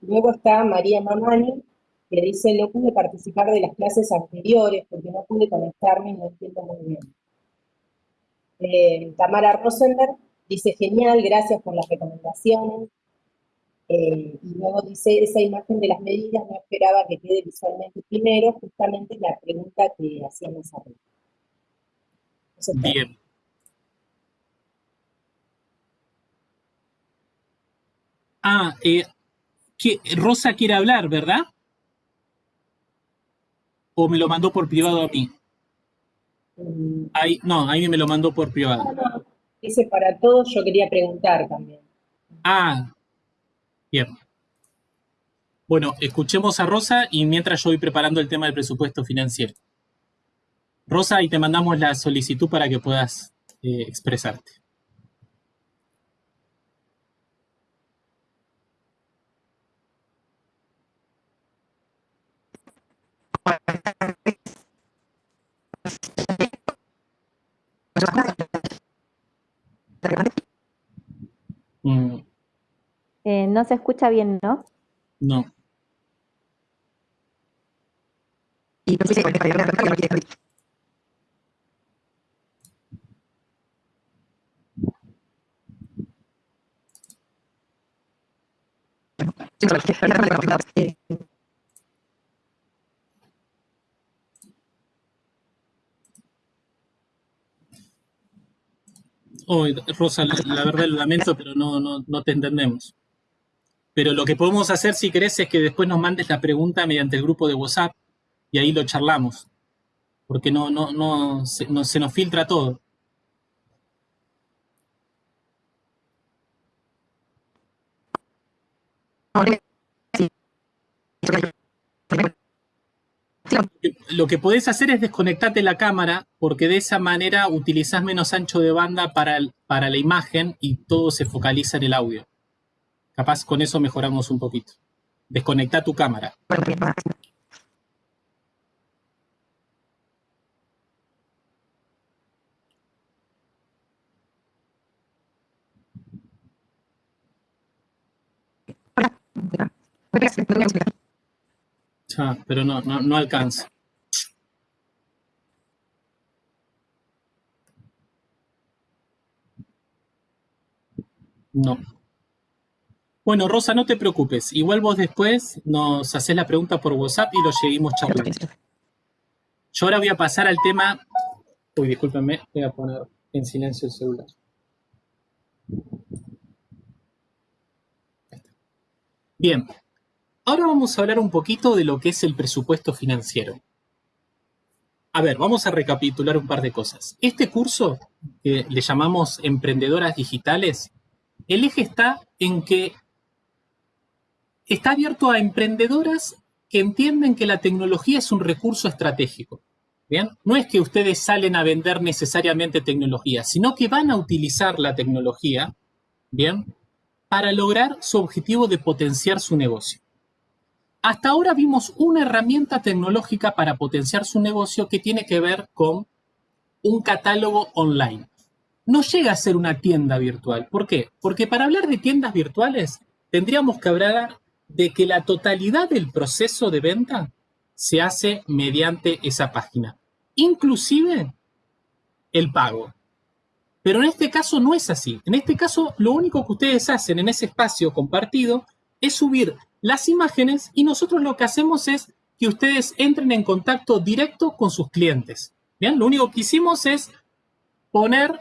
luego está María Mamani que dice, no pude participar de las clases anteriores porque no pude conectarme y no entiendo muy bien. Tamara Rosenberg dice, genial, gracias por las recomendaciones. Eh, y luego dice, esa imagen de las medidas no esperaba que quede visualmente primero, justamente la pregunta que hacíamos arriba. Bien. Ah, eh, Rosa quiere hablar, ¿verdad? ¿O me lo mandó por privado a mí? Mm. Ahí, no, a mí me lo mandó por privado. Dice para todos, yo quería preguntar también. Ah, bien. Bueno, escuchemos a Rosa y mientras yo voy preparando el tema del presupuesto financiero. Rosa, y te mandamos la solicitud para que puedas eh, expresarte. No se escucha bien, ¿no? no. Oh, Rosa, la, la verdad lo lamento, pero no, no, no te entendemos. Pero lo que podemos hacer, si querés, es que después nos mandes la pregunta mediante el grupo de WhatsApp y ahí lo charlamos. Porque no, no, no, se, no, se nos filtra todo. Lo que podés hacer es desconectarte la cámara porque de esa manera utilizás menos ancho de banda para, para la imagen y todo se focaliza en el audio. Capaz con eso mejoramos un poquito. Desconecta tu cámara. Pero no, no, no alcanza. No. Bueno, Rosa, no te preocupes. Igual vos después nos haces la pregunta por WhatsApp y lo seguimos charlando. Yo ahora voy a pasar al tema. Uy, discúlpenme, voy a poner en silencio el celular. Bien, ahora vamos a hablar un poquito de lo que es el presupuesto financiero. A ver, vamos a recapitular un par de cosas. Este curso, que le llamamos Emprendedoras Digitales, el eje está en que está abierto a emprendedoras que entienden que la tecnología es un recurso estratégico. ¿Bien? No es que ustedes salen a vender necesariamente tecnología, sino que van a utilizar la tecnología, ¿bien? Para lograr su objetivo de potenciar su negocio. Hasta ahora vimos una herramienta tecnológica para potenciar su negocio que tiene que ver con un catálogo online. No llega a ser una tienda virtual. ¿Por qué? Porque para hablar de tiendas virtuales tendríamos que hablar de que la totalidad del proceso de venta se hace mediante esa página, inclusive el pago. Pero en este caso no es así. En este caso lo único que ustedes hacen en ese espacio compartido es subir las imágenes y nosotros lo que hacemos es que ustedes entren en contacto directo con sus clientes. Bien, lo único que hicimos es poner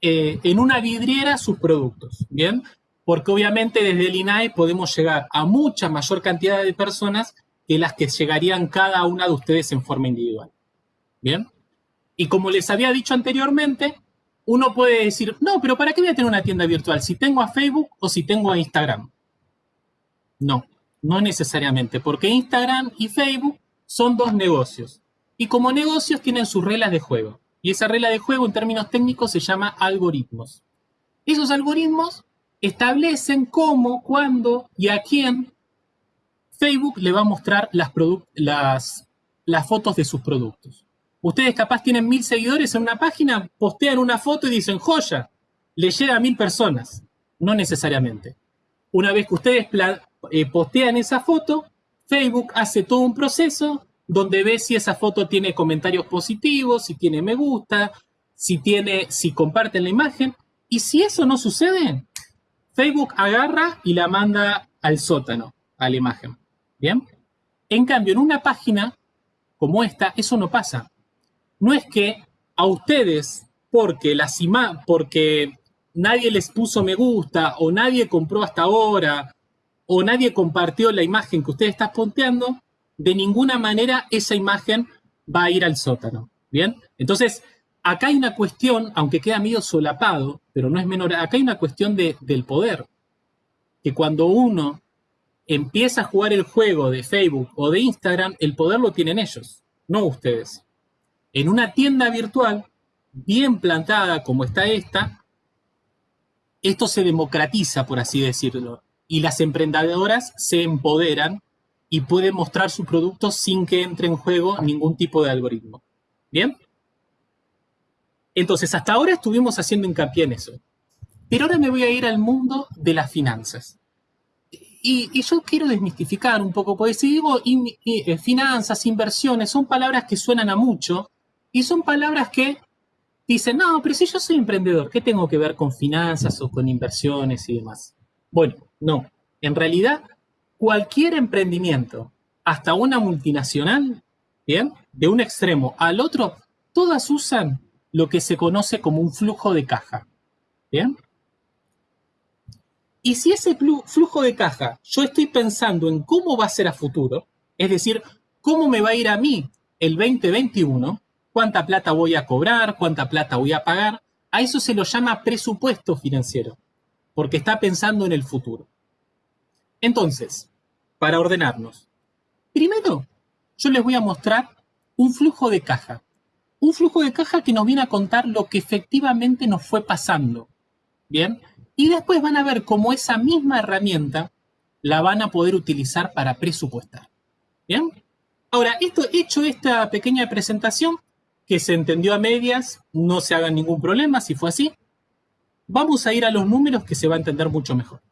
eh, en una vidriera sus productos. Bien, porque obviamente desde el INAE podemos llegar a mucha mayor cantidad de personas que las que llegarían cada una de ustedes en forma individual. Bien, y como les había dicho anteriormente, uno puede decir, no, pero ¿para qué voy a tener una tienda virtual si tengo a Facebook o si tengo a Instagram? No, no necesariamente, porque Instagram y Facebook son dos negocios. Y como negocios tienen sus reglas de juego. Y esa regla de juego en términos técnicos se llama algoritmos. Esos algoritmos establecen cómo, cuándo y a quién Facebook le va a mostrar las, fotos de sus productos. Ustedes capaz tienen mil seguidores en una página, postean una foto y dicen, joya, le llega a mil personas. No necesariamente. Una vez que ustedes eh, postean esa foto, Facebook hace todo un proceso donde ve si esa foto tiene comentarios positivos, si tiene me gusta, si tiene, si comparten la imagen. Y si eso no sucede, Facebook agarra y la manda al sótano, a la imagen. ¿Bien? En cambio, en una página como esta, eso no pasa. No es que a ustedes, porque, las porque nadie les puso me gusta, o nadie compró hasta ahora, o nadie compartió la imagen que usted está ponteando, de ninguna manera esa imagen va a ir al sótano. ¿Bien? Entonces, acá hay una cuestión, aunque queda medio solapado, pero no es menor, acá hay una cuestión del poder. Que cuando uno empieza a jugar el juego de Facebook o de Instagram, el poder lo tienen ellos, no ustedes. En una tienda virtual bien plantada como está esta, esto se democratiza, por así decirlo, y las emprendedoras se empoderan y pueden mostrar su producto sin que entre en juego ningún tipo de algoritmo. ¿Bien? Entonces, hasta ahora estuvimos haciendo hincapié en eso. Pero ahora me voy a ir al mundo de las finanzas. Y, yo quiero desmistificar un poco, porque si digo eh, finanzas, inversiones, son palabras que suenan a mucho y son palabras que dicen, no, pero si yo soy emprendedor, ¿qué tengo que ver con finanzas o con inversiones y demás? Bueno, no. En realidad, cualquier emprendimiento, hasta una multinacional, ¿bien? De un extremo al otro, todas usan lo que se conoce como un flujo de caja. ¿Bien? Y si ese flujo de caja yo estoy pensando en cómo va a ser a futuro, es decir, cómo me va a ir a mí el 2021, cuánta plata voy a cobrar, cuánta plata voy a pagar, a eso se lo llama presupuesto financiero, porque está pensando en el futuro. Entonces, para ordenarnos, primero yo les voy a mostrar un flujo de caja. Un flujo de caja que nos viene a contar lo que efectivamente nos fue pasando. Bien, y después van a ver cómo esa misma herramienta la van a poder utilizar para presupuestar. ¿Bien? Ahora, esto, hecho esta pequeña presentación, que se entendió a medias, no se hagan ningún problema si fue así, vamos a ir a los números que se va a entender mucho mejor.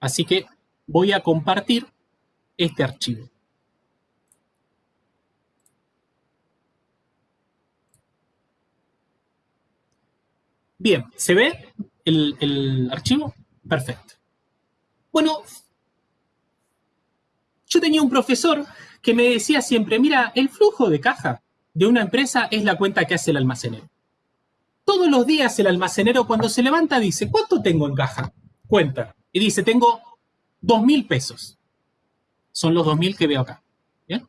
Así que voy a compartir este archivo. Bien, ¿se ve? el, archivo? Perfecto. Bueno, yo tenía un profesor que me decía siempre, mira, el flujo de caja de una empresa es la cuenta que hace el almacenero. Todos los días el almacenero cuando se levanta dice, ¿cuánto tengo en caja? Cuenta. Y dice, tengo dos mil pesos. Son los dos mil que veo acá. ¿Bien?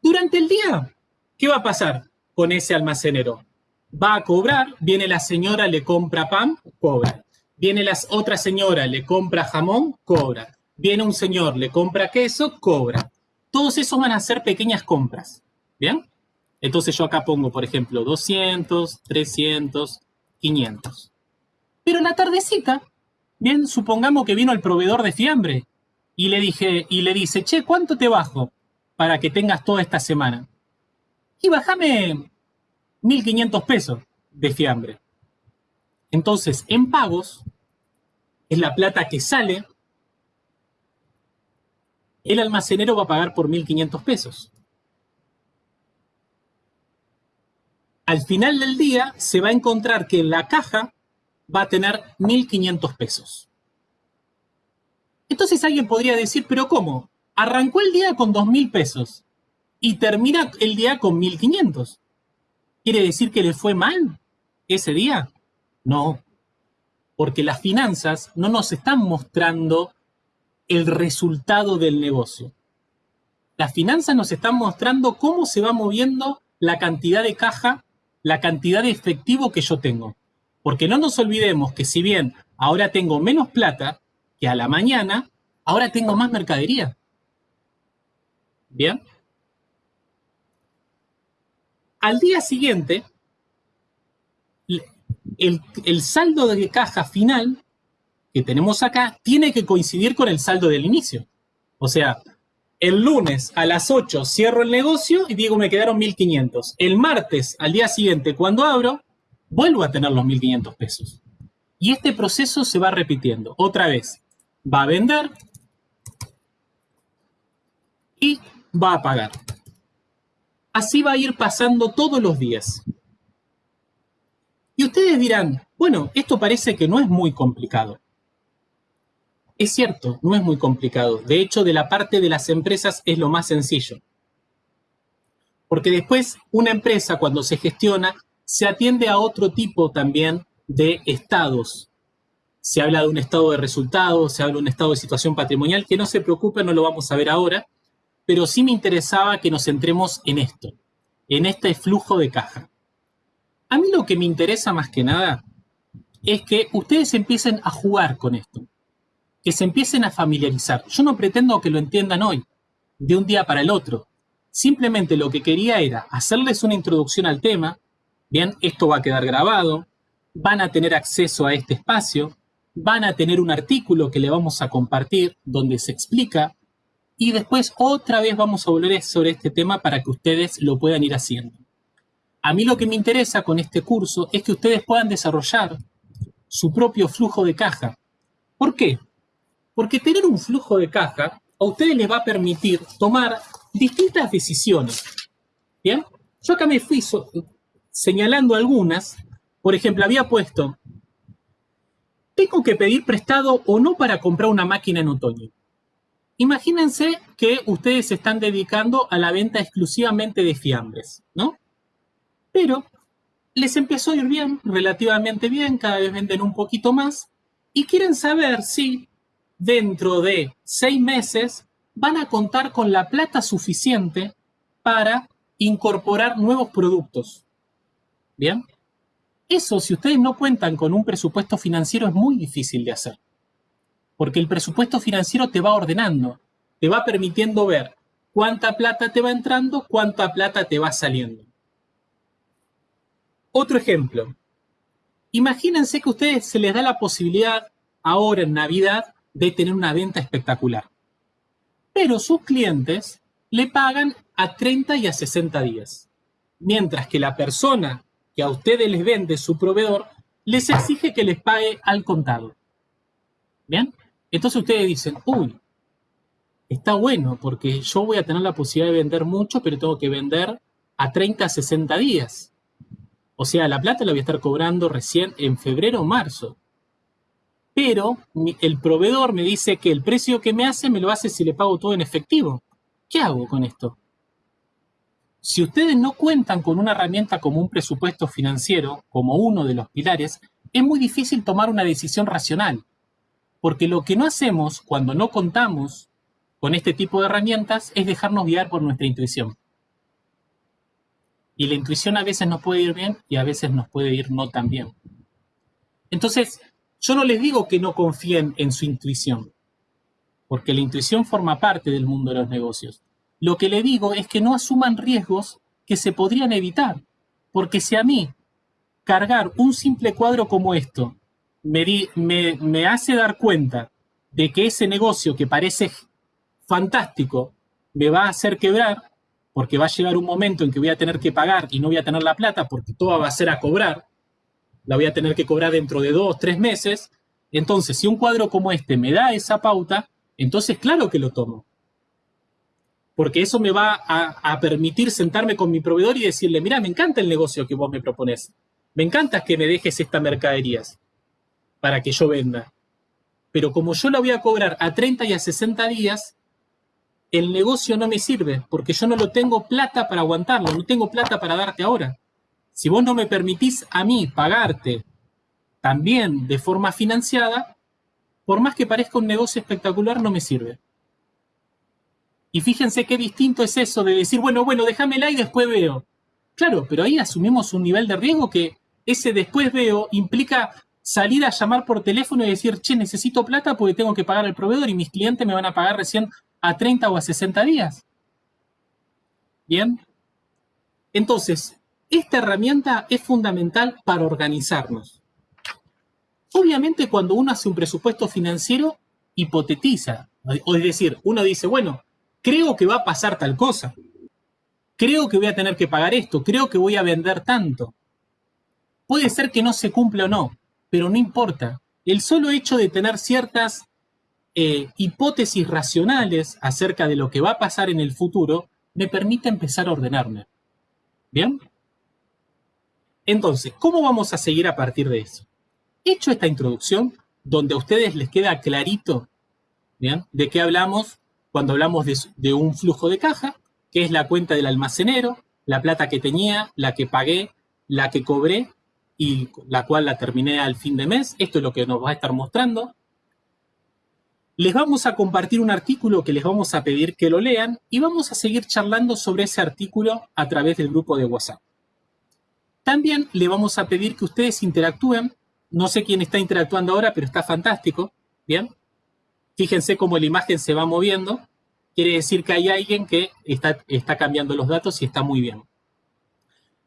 Durante el día, ¿qué va a pasar con ese almacenero? Va a cobrar, viene la señora, le compra pan, cobra. Viene la otra señora, le compra jamón, cobra. Viene un señor, le compra queso, cobra. Todos esos van a ser pequeñas compras. ¿Bien? Entonces yo acá pongo, por ejemplo, 200, 300, 500. Pero en la tardecita, bien, supongamos que vino el proveedor de fiambre y le dije, y le dice, che, ¿cuánto te bajo para que tengas toda esta semana? Y bájame 1.500 pesos de fiambre. Entonces, en pagos, es la plata que sale, el almacenero va a pagar por 1.500 pesos. Al final del día se va a encontrar que la caja va a tener 1.500 pesos. Entonces alguien podría decir, pero ¿cómo? Arrancó el día con 2.000 pesos y termina el día con 1.500. ¿Quiere decir que le fue mal ese día? No, porque las finanzas no nos están mostrando el resultado del negocio. Las finanzas nos están mostrando cómo se va moviendo la cantidad de caja, la cantidad de efectivo que yo tengo. Porque no nos olvidemos que si bien ahora tengo menos plata que a la mañana, ahora tengo más mercadería. ¿Bien? Al día siguiente, el, saldo de caja final que tenemos acá tiene que coincidir con el saldo del inicio. O sea, el lunes a las 8 cierro el negocio y digo me quedaron 1.500. El martes, al día siguiente, cuando abro, vuelvo a tener los 1.500 pesos. Y este proceso se va repitiendo. Otra vez, va a vender y va a pagar. Así va a ir pasando todos los días. Y ustedes dirán, bueno, esto parece que no es muy complicado. Es cierto, no es muy complicado. De hecho, de la parte de las empresas es lo más sencillo. Porque después una empresa cuando se gestiona se atiende a otro tipo también de estados. Se habla de un estado de resultados, se habla de un estado de situación patrimonial, que no se preocupe, no lo vamos a ver ahora, pero sí me interesaba que nos centremos en esto, en este flujo de caja. A mí lo que me interesa más que nada es que ustedes empiecen a jugar con esto, que se empiecen a familiarizar. Yo no pretendo que lo entiendan hoy, de un día para el otro. Simplemente lo que quería era hacerles una introducción al tema. Bien, esto va a quedar grabado, van a tener acceso a este espacio, van a tener un artículo que le vamos a compartir donde se explica y después otra vez vamos a volver sobre este tema para que ustedes lo puedan ir haciendo. A mí lo que me interesa con este curso es que ustedes puedan desarrollar su propio flujo de caja. ¿Por qué? Porque tener un flujo de caja a ustedes les va a permitir tomar distintas decisiones. ¿Bien? Yo acá me fui señalando algunas. Por ejemplo, había puesto, ¿tengo que pedir prestado o no para comprar una máquina en otoño? Imagínense que ustedes se están dedicando a la venta exclusivamente de fiambres, ¿no? Pero les empezó a ir bien, relativamente bien, cada vez venden un poquito más, y quieren saber si dentro de seis meses van a contar con la plata suficiente para incorporar nuevos productos. ¿Bien? Eso, si ustedes no cuentan con un presupuesto financiero, es muy difícil de hacer. Porque el presupuesto financiero te va ordenando, te va permitiendo ver cuánta plata te va entrando, cuánta plata te va saliendo. Otro ejemplo. Imagínense que a ustedes se les da la posibilidad ahora en Navidad de tener una venta espectacular. Pero sus clientes le pagan a 30 y a 60 días. Mientras que la persona que a ustedes les vende su proveedor les exige que les pague al contado. ¿Bien? Entonces ustedes dicen, uy, está bueno porque yo voy a tener la posibilidad de vender mucho, pero tengo que vender a 30 a 60 días. O sea, la plata la voy a estar cobrando recién en febrero o marzo. Pero el proveedor me dice que el precio que me hace me lo hace si le pago todo en efectivo. ¿Qué hago con esto? Si ustedes no cuentan con una herramienta como un presupuesto financiero, como uno de los pilares, es muy difícil tomar una decisión racional. Porque lo que no hacemos cuando no contamos con este tipo de herramientas es dejarnos guiar por nuestra intuición. Y la intuición a veces nos puede ir bien y a veces nos puede ir no tan bien. Entonces, yo no les digo que no confíen en su intuición, porque la intuición forma parte del mundo de los negocios. Lo que le digo es que no asuman riesgos que se podrían evitar, porque si a mí cargar un simple cuadro como esto me, hace dar cuenta de que ese negocio que parece fantástico me va a hacer quebrar, porque va a llegar un momento en que voy a tener que pagar y no voy a tener la plata porque todo va a ser a cobrar, la voy a tener que cobrar dentro de dos, tres meses. Entonces, si un cuadro como este me da esa pauta, entonces claro que lo tomo. Porque eso me va a, permitir sentarme con mi proveedor y decirle, mira, me encanta el negocio que vos me propones. Me encanta que me dejes estas mercaderías para que yo venda. Pero como yo la voy a cobrar a 30 y a 60 días, el negocio no me sirve porque yo no lo tengo plata para aguantarlo, no tengo plata para darte ahora. Si vos no me permitís a mí pagarte también de forma financiada, por más que parezca un negocio espectacular, no me sirve. Y fíjense qué distinto es eso de decir, bueno, bueno, déjamela y después veo. Claro, pero ahí asumimos un nivel de riesgo que ese después veo implica salir a llamar por teléfono y decir, che, necesito plata porque tengo que pagar al proveedor y mis clientes me van a pagar recién a 30 o a 60 días. Bien. Entonces, esta herramienta es fundamental para organizarnos. Obviamente cuando uno hace un presupuesto financiero, hipotetiza. O es decir, uno dice, bueno, creo que va a pasar tal cosa. Creo que voy a tener que pagar esto. Creo que voy a vender tanto. Puede ser que no se cumpla o no, pero no importa. El solo hecho de tener ciertas eh, hipótesis racionales acerca de lo que va a pasar en el futuro me permite empezar a ordenarme. ¿Bien? Entonces, ¿cómo vamos a seguir a partir de eso? Hecho esta introducción, donde a ustedes les queda clarito. ¿De qué hablamos cuando hablamos de, de un flujo de caja? Que es la cuenta del almacenero, la plata que tenía, la que pagué, la que cobré y la cual la terminé al fin de mes. Esto es lo que nos va a estar mostrando. Les vamos a compartir un artículo que les vamos a pedir que lo lean y vamos a seguir charlando sobre ese artículo a través del grupo de WhatsApp. También le vamos a pedir que ustedes interactúen. No sé quién está interactuando ahora, pero está fantástico. Bien. Fíjense cómo la imagen se va moviendo. Quiere decir que hay alguien que está, está cambiando los datos y está muy bien.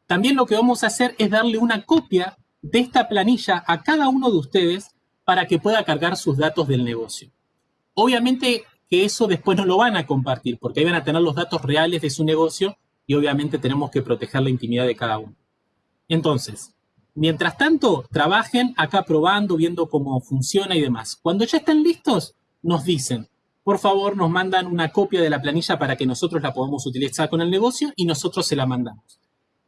También lo que vamos a hacer es darle una copia de esta planilla a cada uno de ustedes para que pueda cargar sus datos del negocio. Obviamente que eso después no lo van a compartir porque ahí van a tener los datos reales de su negocio y obviamente tenemos que proteger la intimidad de cada uno. Entonces, mientras tanto, trabajen acá probando, viendo cómo funciona y demás. Cuando ya estén listos, nos dicen, por favor, nos mandan una copia de la planilla para que nosotros la podamos utilizar con el negocio y nosotros se la mandamos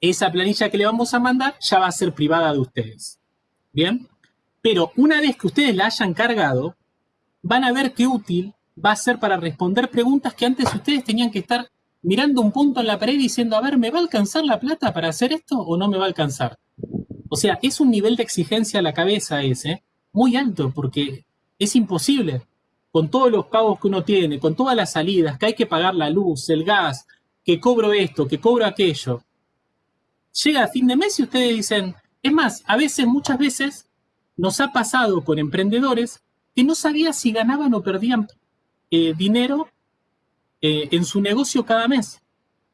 esa planilla que le vamos a mandar ya va a ser privada de ustedes. ¿Bien? Pero una vez que ustedes la hayan cargado, van a ver qué útil va a ser para responder preguntas que antes ustedes tenían que estar mirando un punto en la pared diciendo, a ver, ¿me va a alcanzar la plata para hacer esto o no me va a alcanzar? O sea, es un nivel de exigencia a la cabeza ese, muy alto, porque es imposible. Con todos los pagos que uno tiene, con todas las salidas, que hay que pagar la luz, el gas, que cobro esto, que cobro aquello llega a fin de mes y ustedes dicen, es más, a veces, muchas veces, nos ha pasado con emprendedores que no sabían si ganaban o perdían eh, dinero eh, en su negocio cada mes.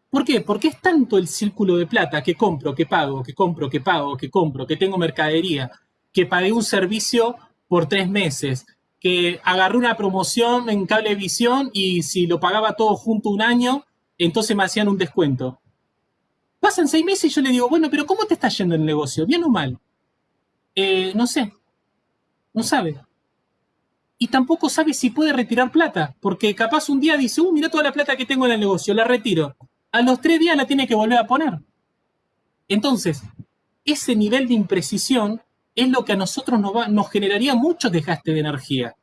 ¿Por qué? Porque es tanto el círculo de plata que compro, que pago, que compro, que pago, que compro, que tengo mercadería, que pagué un servicio por tres meses, que agarré una promoción en cablevisión y si lo pagaba todo junto un año, entonces me hacían un descuento. Pasan seis meses y yo le digo, bueno, pero ¿cómo te está yendo el negocio? ¿Bien o mal? Eh, no sé. No sabe. Y tampoco sabe si puede retirar plata, porque capaz un día dice, uh, mira toda la plata que tengo en el negocio, la retiro. A los tres días la tiene que volver a poner. Entonces, ese nivel de imprecisión es lo que a nosotros nos, nos generaría mucho desgaste de energía.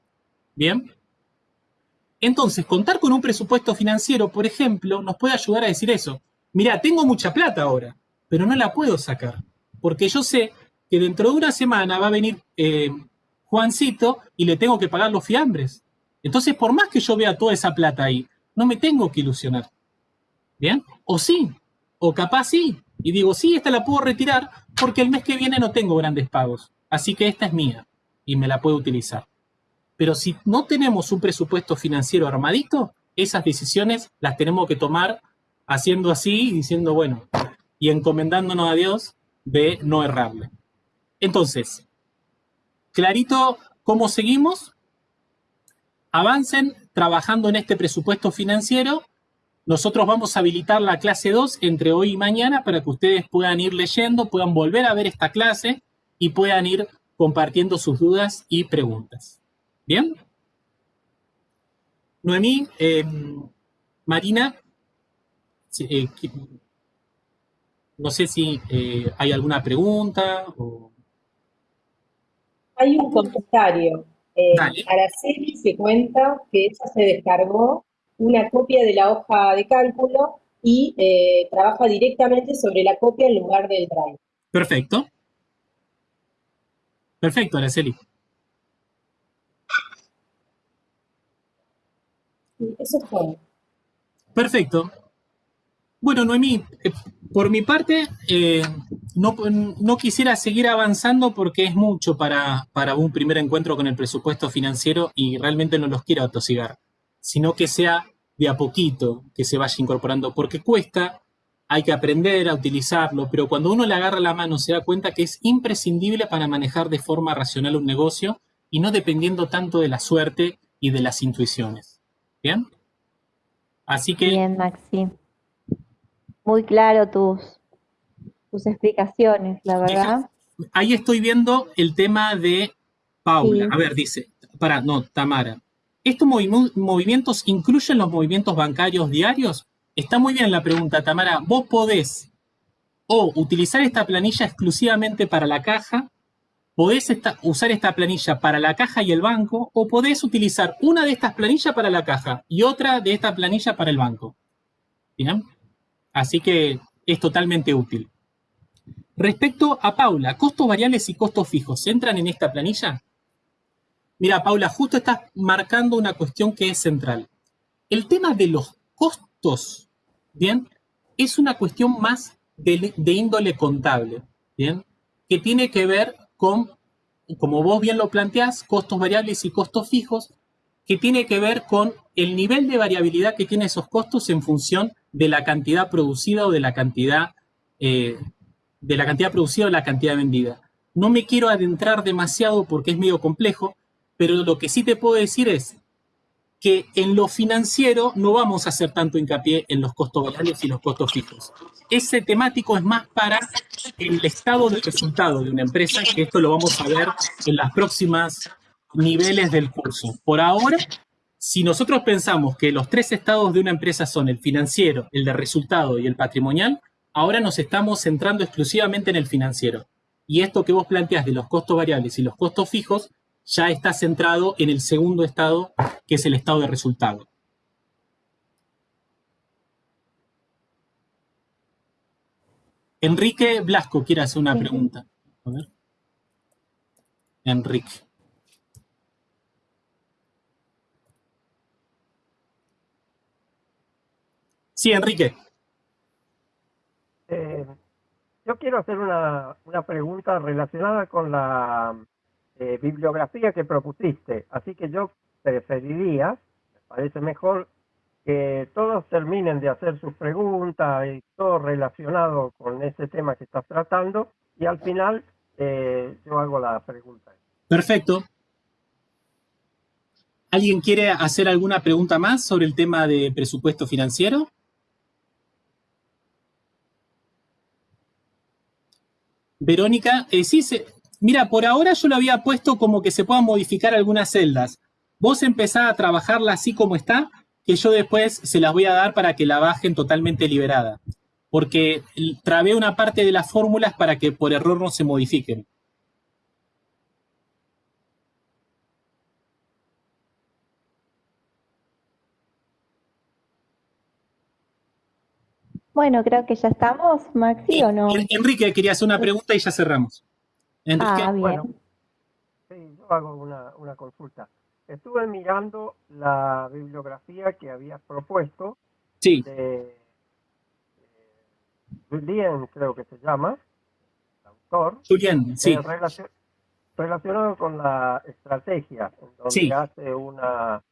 ¿Bien? Entonces, contar con un presupuesto financiero, por ejemplo, nos puede ayudar a decir eso mira, tengo mucha plata ahora, pero no la puedo sacar, porque yo sé que dentro de una semana va a venir eh, Juancito y le tengo que pagar los fiambres. Entonces, por más que yo vea toda esa plata ahí, no me tengo que ilusionar. ¿Bien? O sí, o capaz sí. Y digo, sí, esta la puedo retirar porque el mes que viene no tengo grandes pagos. Así que esta es mía y me la puedo utilizar. Pero si no tenemos un presupuesto financiero armadito, esas decisiones las tenemos que tomar haciendo así y diciendo, bueno, y encomendándonos a Dios de no errarle. Entonces, clarito cómo seguimos. Avancen trabajando en este presupuesto financiero. Nosotros vamos a habilitar la clase 2 entre hoy y mañana para que ustedes puedan ir leyendo, puedan volver a ver esta clase y puedan ir compartiendo sus dudas y preguntas. ¿Bien? Noemí, eh, Marina, eh, no sé si eh, hay alguna pregunta. Hay un comentario. Eh, Araceli se cuenta que ella se descargó una copia de la hoja de cálculo y eh, trabaja directamente sobre la copia en lugar del drive. Perfecto. Perfecto, Araceli. eso es todo. Perfecto. Bueno, Noemí, eh, por mi parte, eh, no, no, quisiera seguir avanzando porque es mucho para, para, un primer encuentro con el presupuesto financiero y realmente no los quiero atosigar, sino que sea de a poquito que se vaya incorporando, porque cuesta, hay que aprender a utilizarlo, pero cuando uno le agarra la mano se da cuenta que es imprescindible para manejar de forma racional un negocio y no dependiendo tanto de la suerte y de las intuiciones. ¿Bien? Así que... Bien, Maxi muy claro tus, tus explicaciones, la verdad. Ahí estoy viendo el tema de Paula. A ver, dice, para, no, Tamara. ¿Estos movimientos incluyen los movimientos bancarios diarios? Está muy bien la pregunta, Tamara. Vos podés o utilizar esta planilla exclusivamente para la caja podés usar esta planilla para la caja y el banco, o podés utilizar una de estas planillas para la caja y otra de esta planilla para el banco. ¿Bien? Así que es totalmente útil. Respecto a Paula, costos variables y costos fijos, ¿entran en esta planilla? Mira, Paula, justo estás marcando una cuestión que es central. El tema de los costos, ¿bien? Es una cuestión más de, de índole contable, ¿bien? Que tiene que ver con, como vos bien lo planteás, costos variables y costos fijos, que tiene que ver con el nivel de variabilidad que tienen esos costos en función de la cantidad producida o de la cantidad, eh, de la cantidad producida o la cantidad vendida. No me quiero adentrar demasiado porque es medio complejo, pero lo que sí te puedo decir es que en lo financiero no vamos a hacer tanto hincapié en los costos variables y los costos fijos. Ese temático es más para el estado de resultado de una empresa, que esto lo vamos a ver en las próximas niveles del curso. Por ahora, si nosotros pensamos que los tres estados de una empresa son el financiero, el de resultado y el patrimonial, ahora nos estamos centrando exclusivamente en el financiero. Y esto que vos planteás de los costos variables y los costos fijos ya está centrado en el segundo estado, que es el estado de resultado. Enrique Blasco quiere hacer una pregunta. A ver. Enrique. Sí, Enrique. Eh, yo quiero hacer una, pregunta relacionada con la eh, bibliografía que propusiste. Así que yo preferiría, me parece mejor, que todos terminen de hacer sus preguntas y todo relacionado con ese tema que estás tratando y al final eh, yo hago la pregunta. Perfecto. ¿Alguien quiere hacer alguna pregunta más sobre el tema de presupuesto financiero? Verónica, eh, sí, mira, por ahora yo lo había puesto como que se puedan modificar algunas celdas. Vos empezá a trabajarla así como está, que yo después se las voy a dar para que la bajen totalmente liberada. Porque trabé una parte de las fórmulas para que por error no se modifiquen. Bueno, creo que ya estamos, Maxi, ¿o no? Enrique quería hacer una pregunta y ya cerramos. Enrique. Ah, bien. sí, yo hago una, consulta. Estuve mirando la bibliografía que habías propuesto. Sí. De, Julien, creo que se llama, el autor. Julien, sí. relacionado con la estrategia, en donde hace una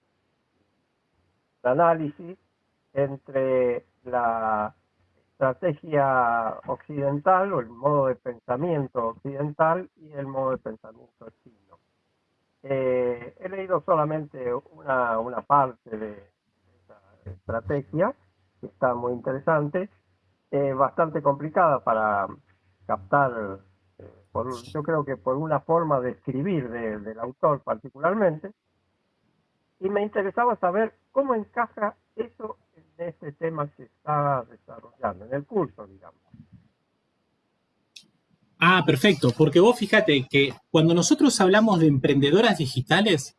un análisis entre la estrategia occidental o el modo de pensamiento occidental y el modo de pensamiento chino. Eh, he leído solamente una, una parte de esa estrategia, que está muy interesante, eh, bastante complicada para captar, eh, por, yo creo que por una forma de escribir del autor particularmente, y me interesaba saber cómo encaja eso este tema que está desarrollando, en el curso, digamos. Ah, perfecto, porque vos fíjate que cuando nosotros hablamos de emprendedoras digitales,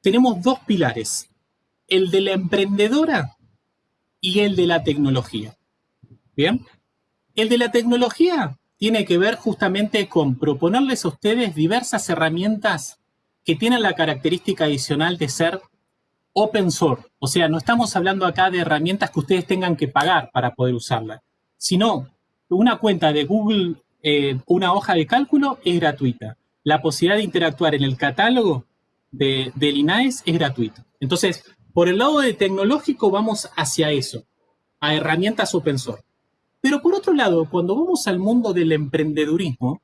tenemos dos pilares, el de la emprendedora y el de la tecnología. ¿Bien? El de la tecnología tiene que ver justamente con proponerles a ustedes diversas herramientas que tienen la característica adicional de ser open source. O sea, no estamos hablando acá de herramientas que ustedes tengan que pagar para poder usarla, sino una cuenta de Google, eh, una hoja de cálculo es gratuita. La posibilidad de interactuar en el catálogo de, del INAES es gratuito. Entonces, por el lado de tecnológico vamos hacia eso, a herramientas open source. Pero por otro lado, cuando vamos al mundo del emprendedurismo,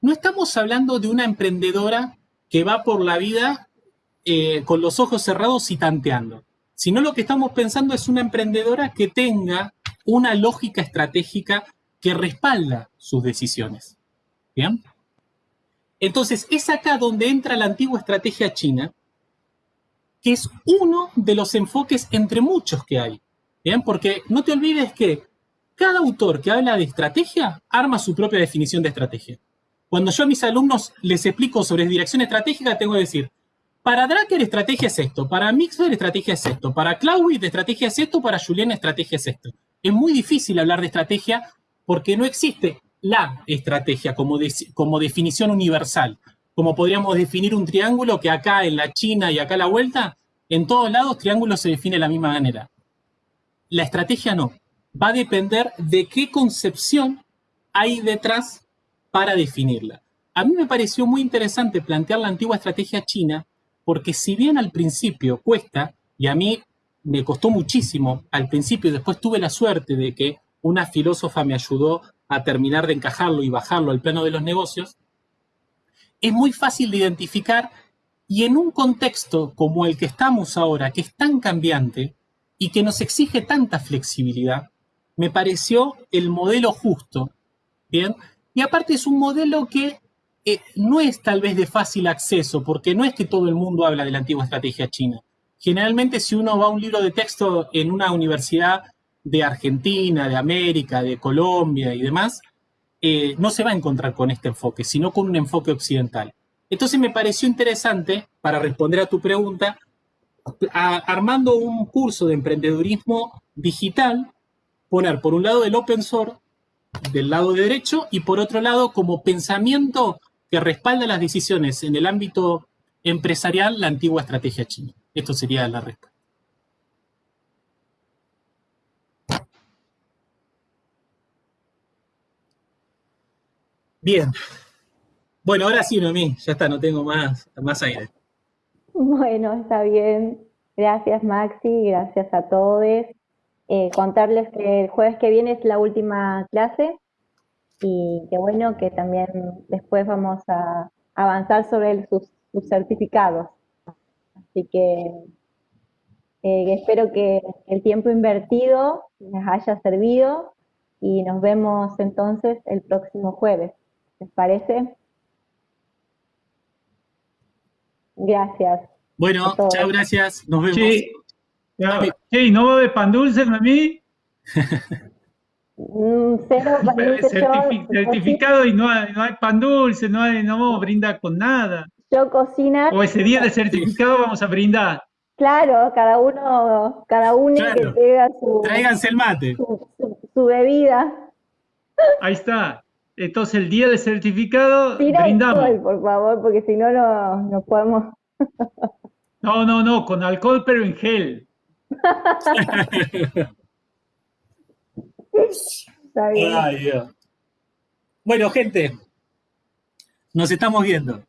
no estamos hablando de una emprendedora que va por la vida eh, con los ojos cerrados y tanteando, sino lo que estamos pensando es una emprendedora que tenga una lógica estratégica que respalda sus decisiones. Entonces, es acá donde entra la antigua estrategia china, que es uno de los enfoques entre muchos que hay. ¿Bien? Porque no te olvides que cada autor que habla de estrategia arma su propia definición de estrategia. Cuando yo a mis alumnos les explico sobre dirección estratégica, tengo que decir, para Dracker estrategia es esto, para Mixler estrategia es esto, para Claudio estrategia es esto, para Julián estrategia es esto. Es muy difícil hablar de estrategia porque no existe la estrategia como, como definición universal. Como podríamos definir un triángulo que acá en la China y acá a la vuelta, en todos lados triángulo se define de la misma manera. La estrategia no. Va a depender de qué concepción hay detrás para definirla. A mí me pareció muy interesante plantear la antigua estrategia china, porque si bien al principio cuesta, y a mí me costó muchísimo al principio, después tuve la suerte de que una filósofa me ayudó a terminar de encajarlo y bajarlo al plano de los negocios, es muy fácil de identificar y en un contexto como el que estamos ahora, que es tan cambiante y que nos exige tanta flexibilidad, me pareció el modelo justo, ¿bien? Y aparte es un modelo que no es tal vez de fácil acceso, porque no es que todo el mundo habla de la antigua estrategia china. Generalmente si uno va a un libro de texto en una universidad de Argentina, de América, de Colombia y demás, eh, no se va a encontrar con este enfoque, sino con un enfoque occidental. Entonces me pareció interesante, para responder a tu pregunta, armando un curso de emprendedurismo digital, poner por un lado el open source del lado de derecho y por otro lado como pensamiento que respalda las decisiones en el ámbito empresarial la antigua estrategia china. Esto sería la respuesta. Bien. Bueno, ahora sí, Noemí, ya está, no tengo más, más aire. Bueno, está bien. Gracias, Maxi, gracias a todos. Eh, contarles que el jueves que viene es la última clase y que bueno que también después vamos a avanzar sobre sus, certificados. Así que eh, espero que el tiempo invertido les haya servido y nos vemos entonces el próximo jueves. ¿Les parece? Gracias. Bueno, chao, gracias. Nos vemos. Sí, ¿no va a haber pan dulce, mami? Mm, cero certificado y no hay, no hay, pan dulce, no, hay, no vamos a brindar con nada. Yo cocina. O ese día de certificado vamos a brindar. Claro, cada uno, cada uno que tenga su. Tráiganse el mate. Su, bebida. Ahí está. Entonces el día del certificado brindamos. por favor, porque si no, no, no podemos. no, no, no, con alcohol pero en gel. Bueno, gente, nos estamos viendo.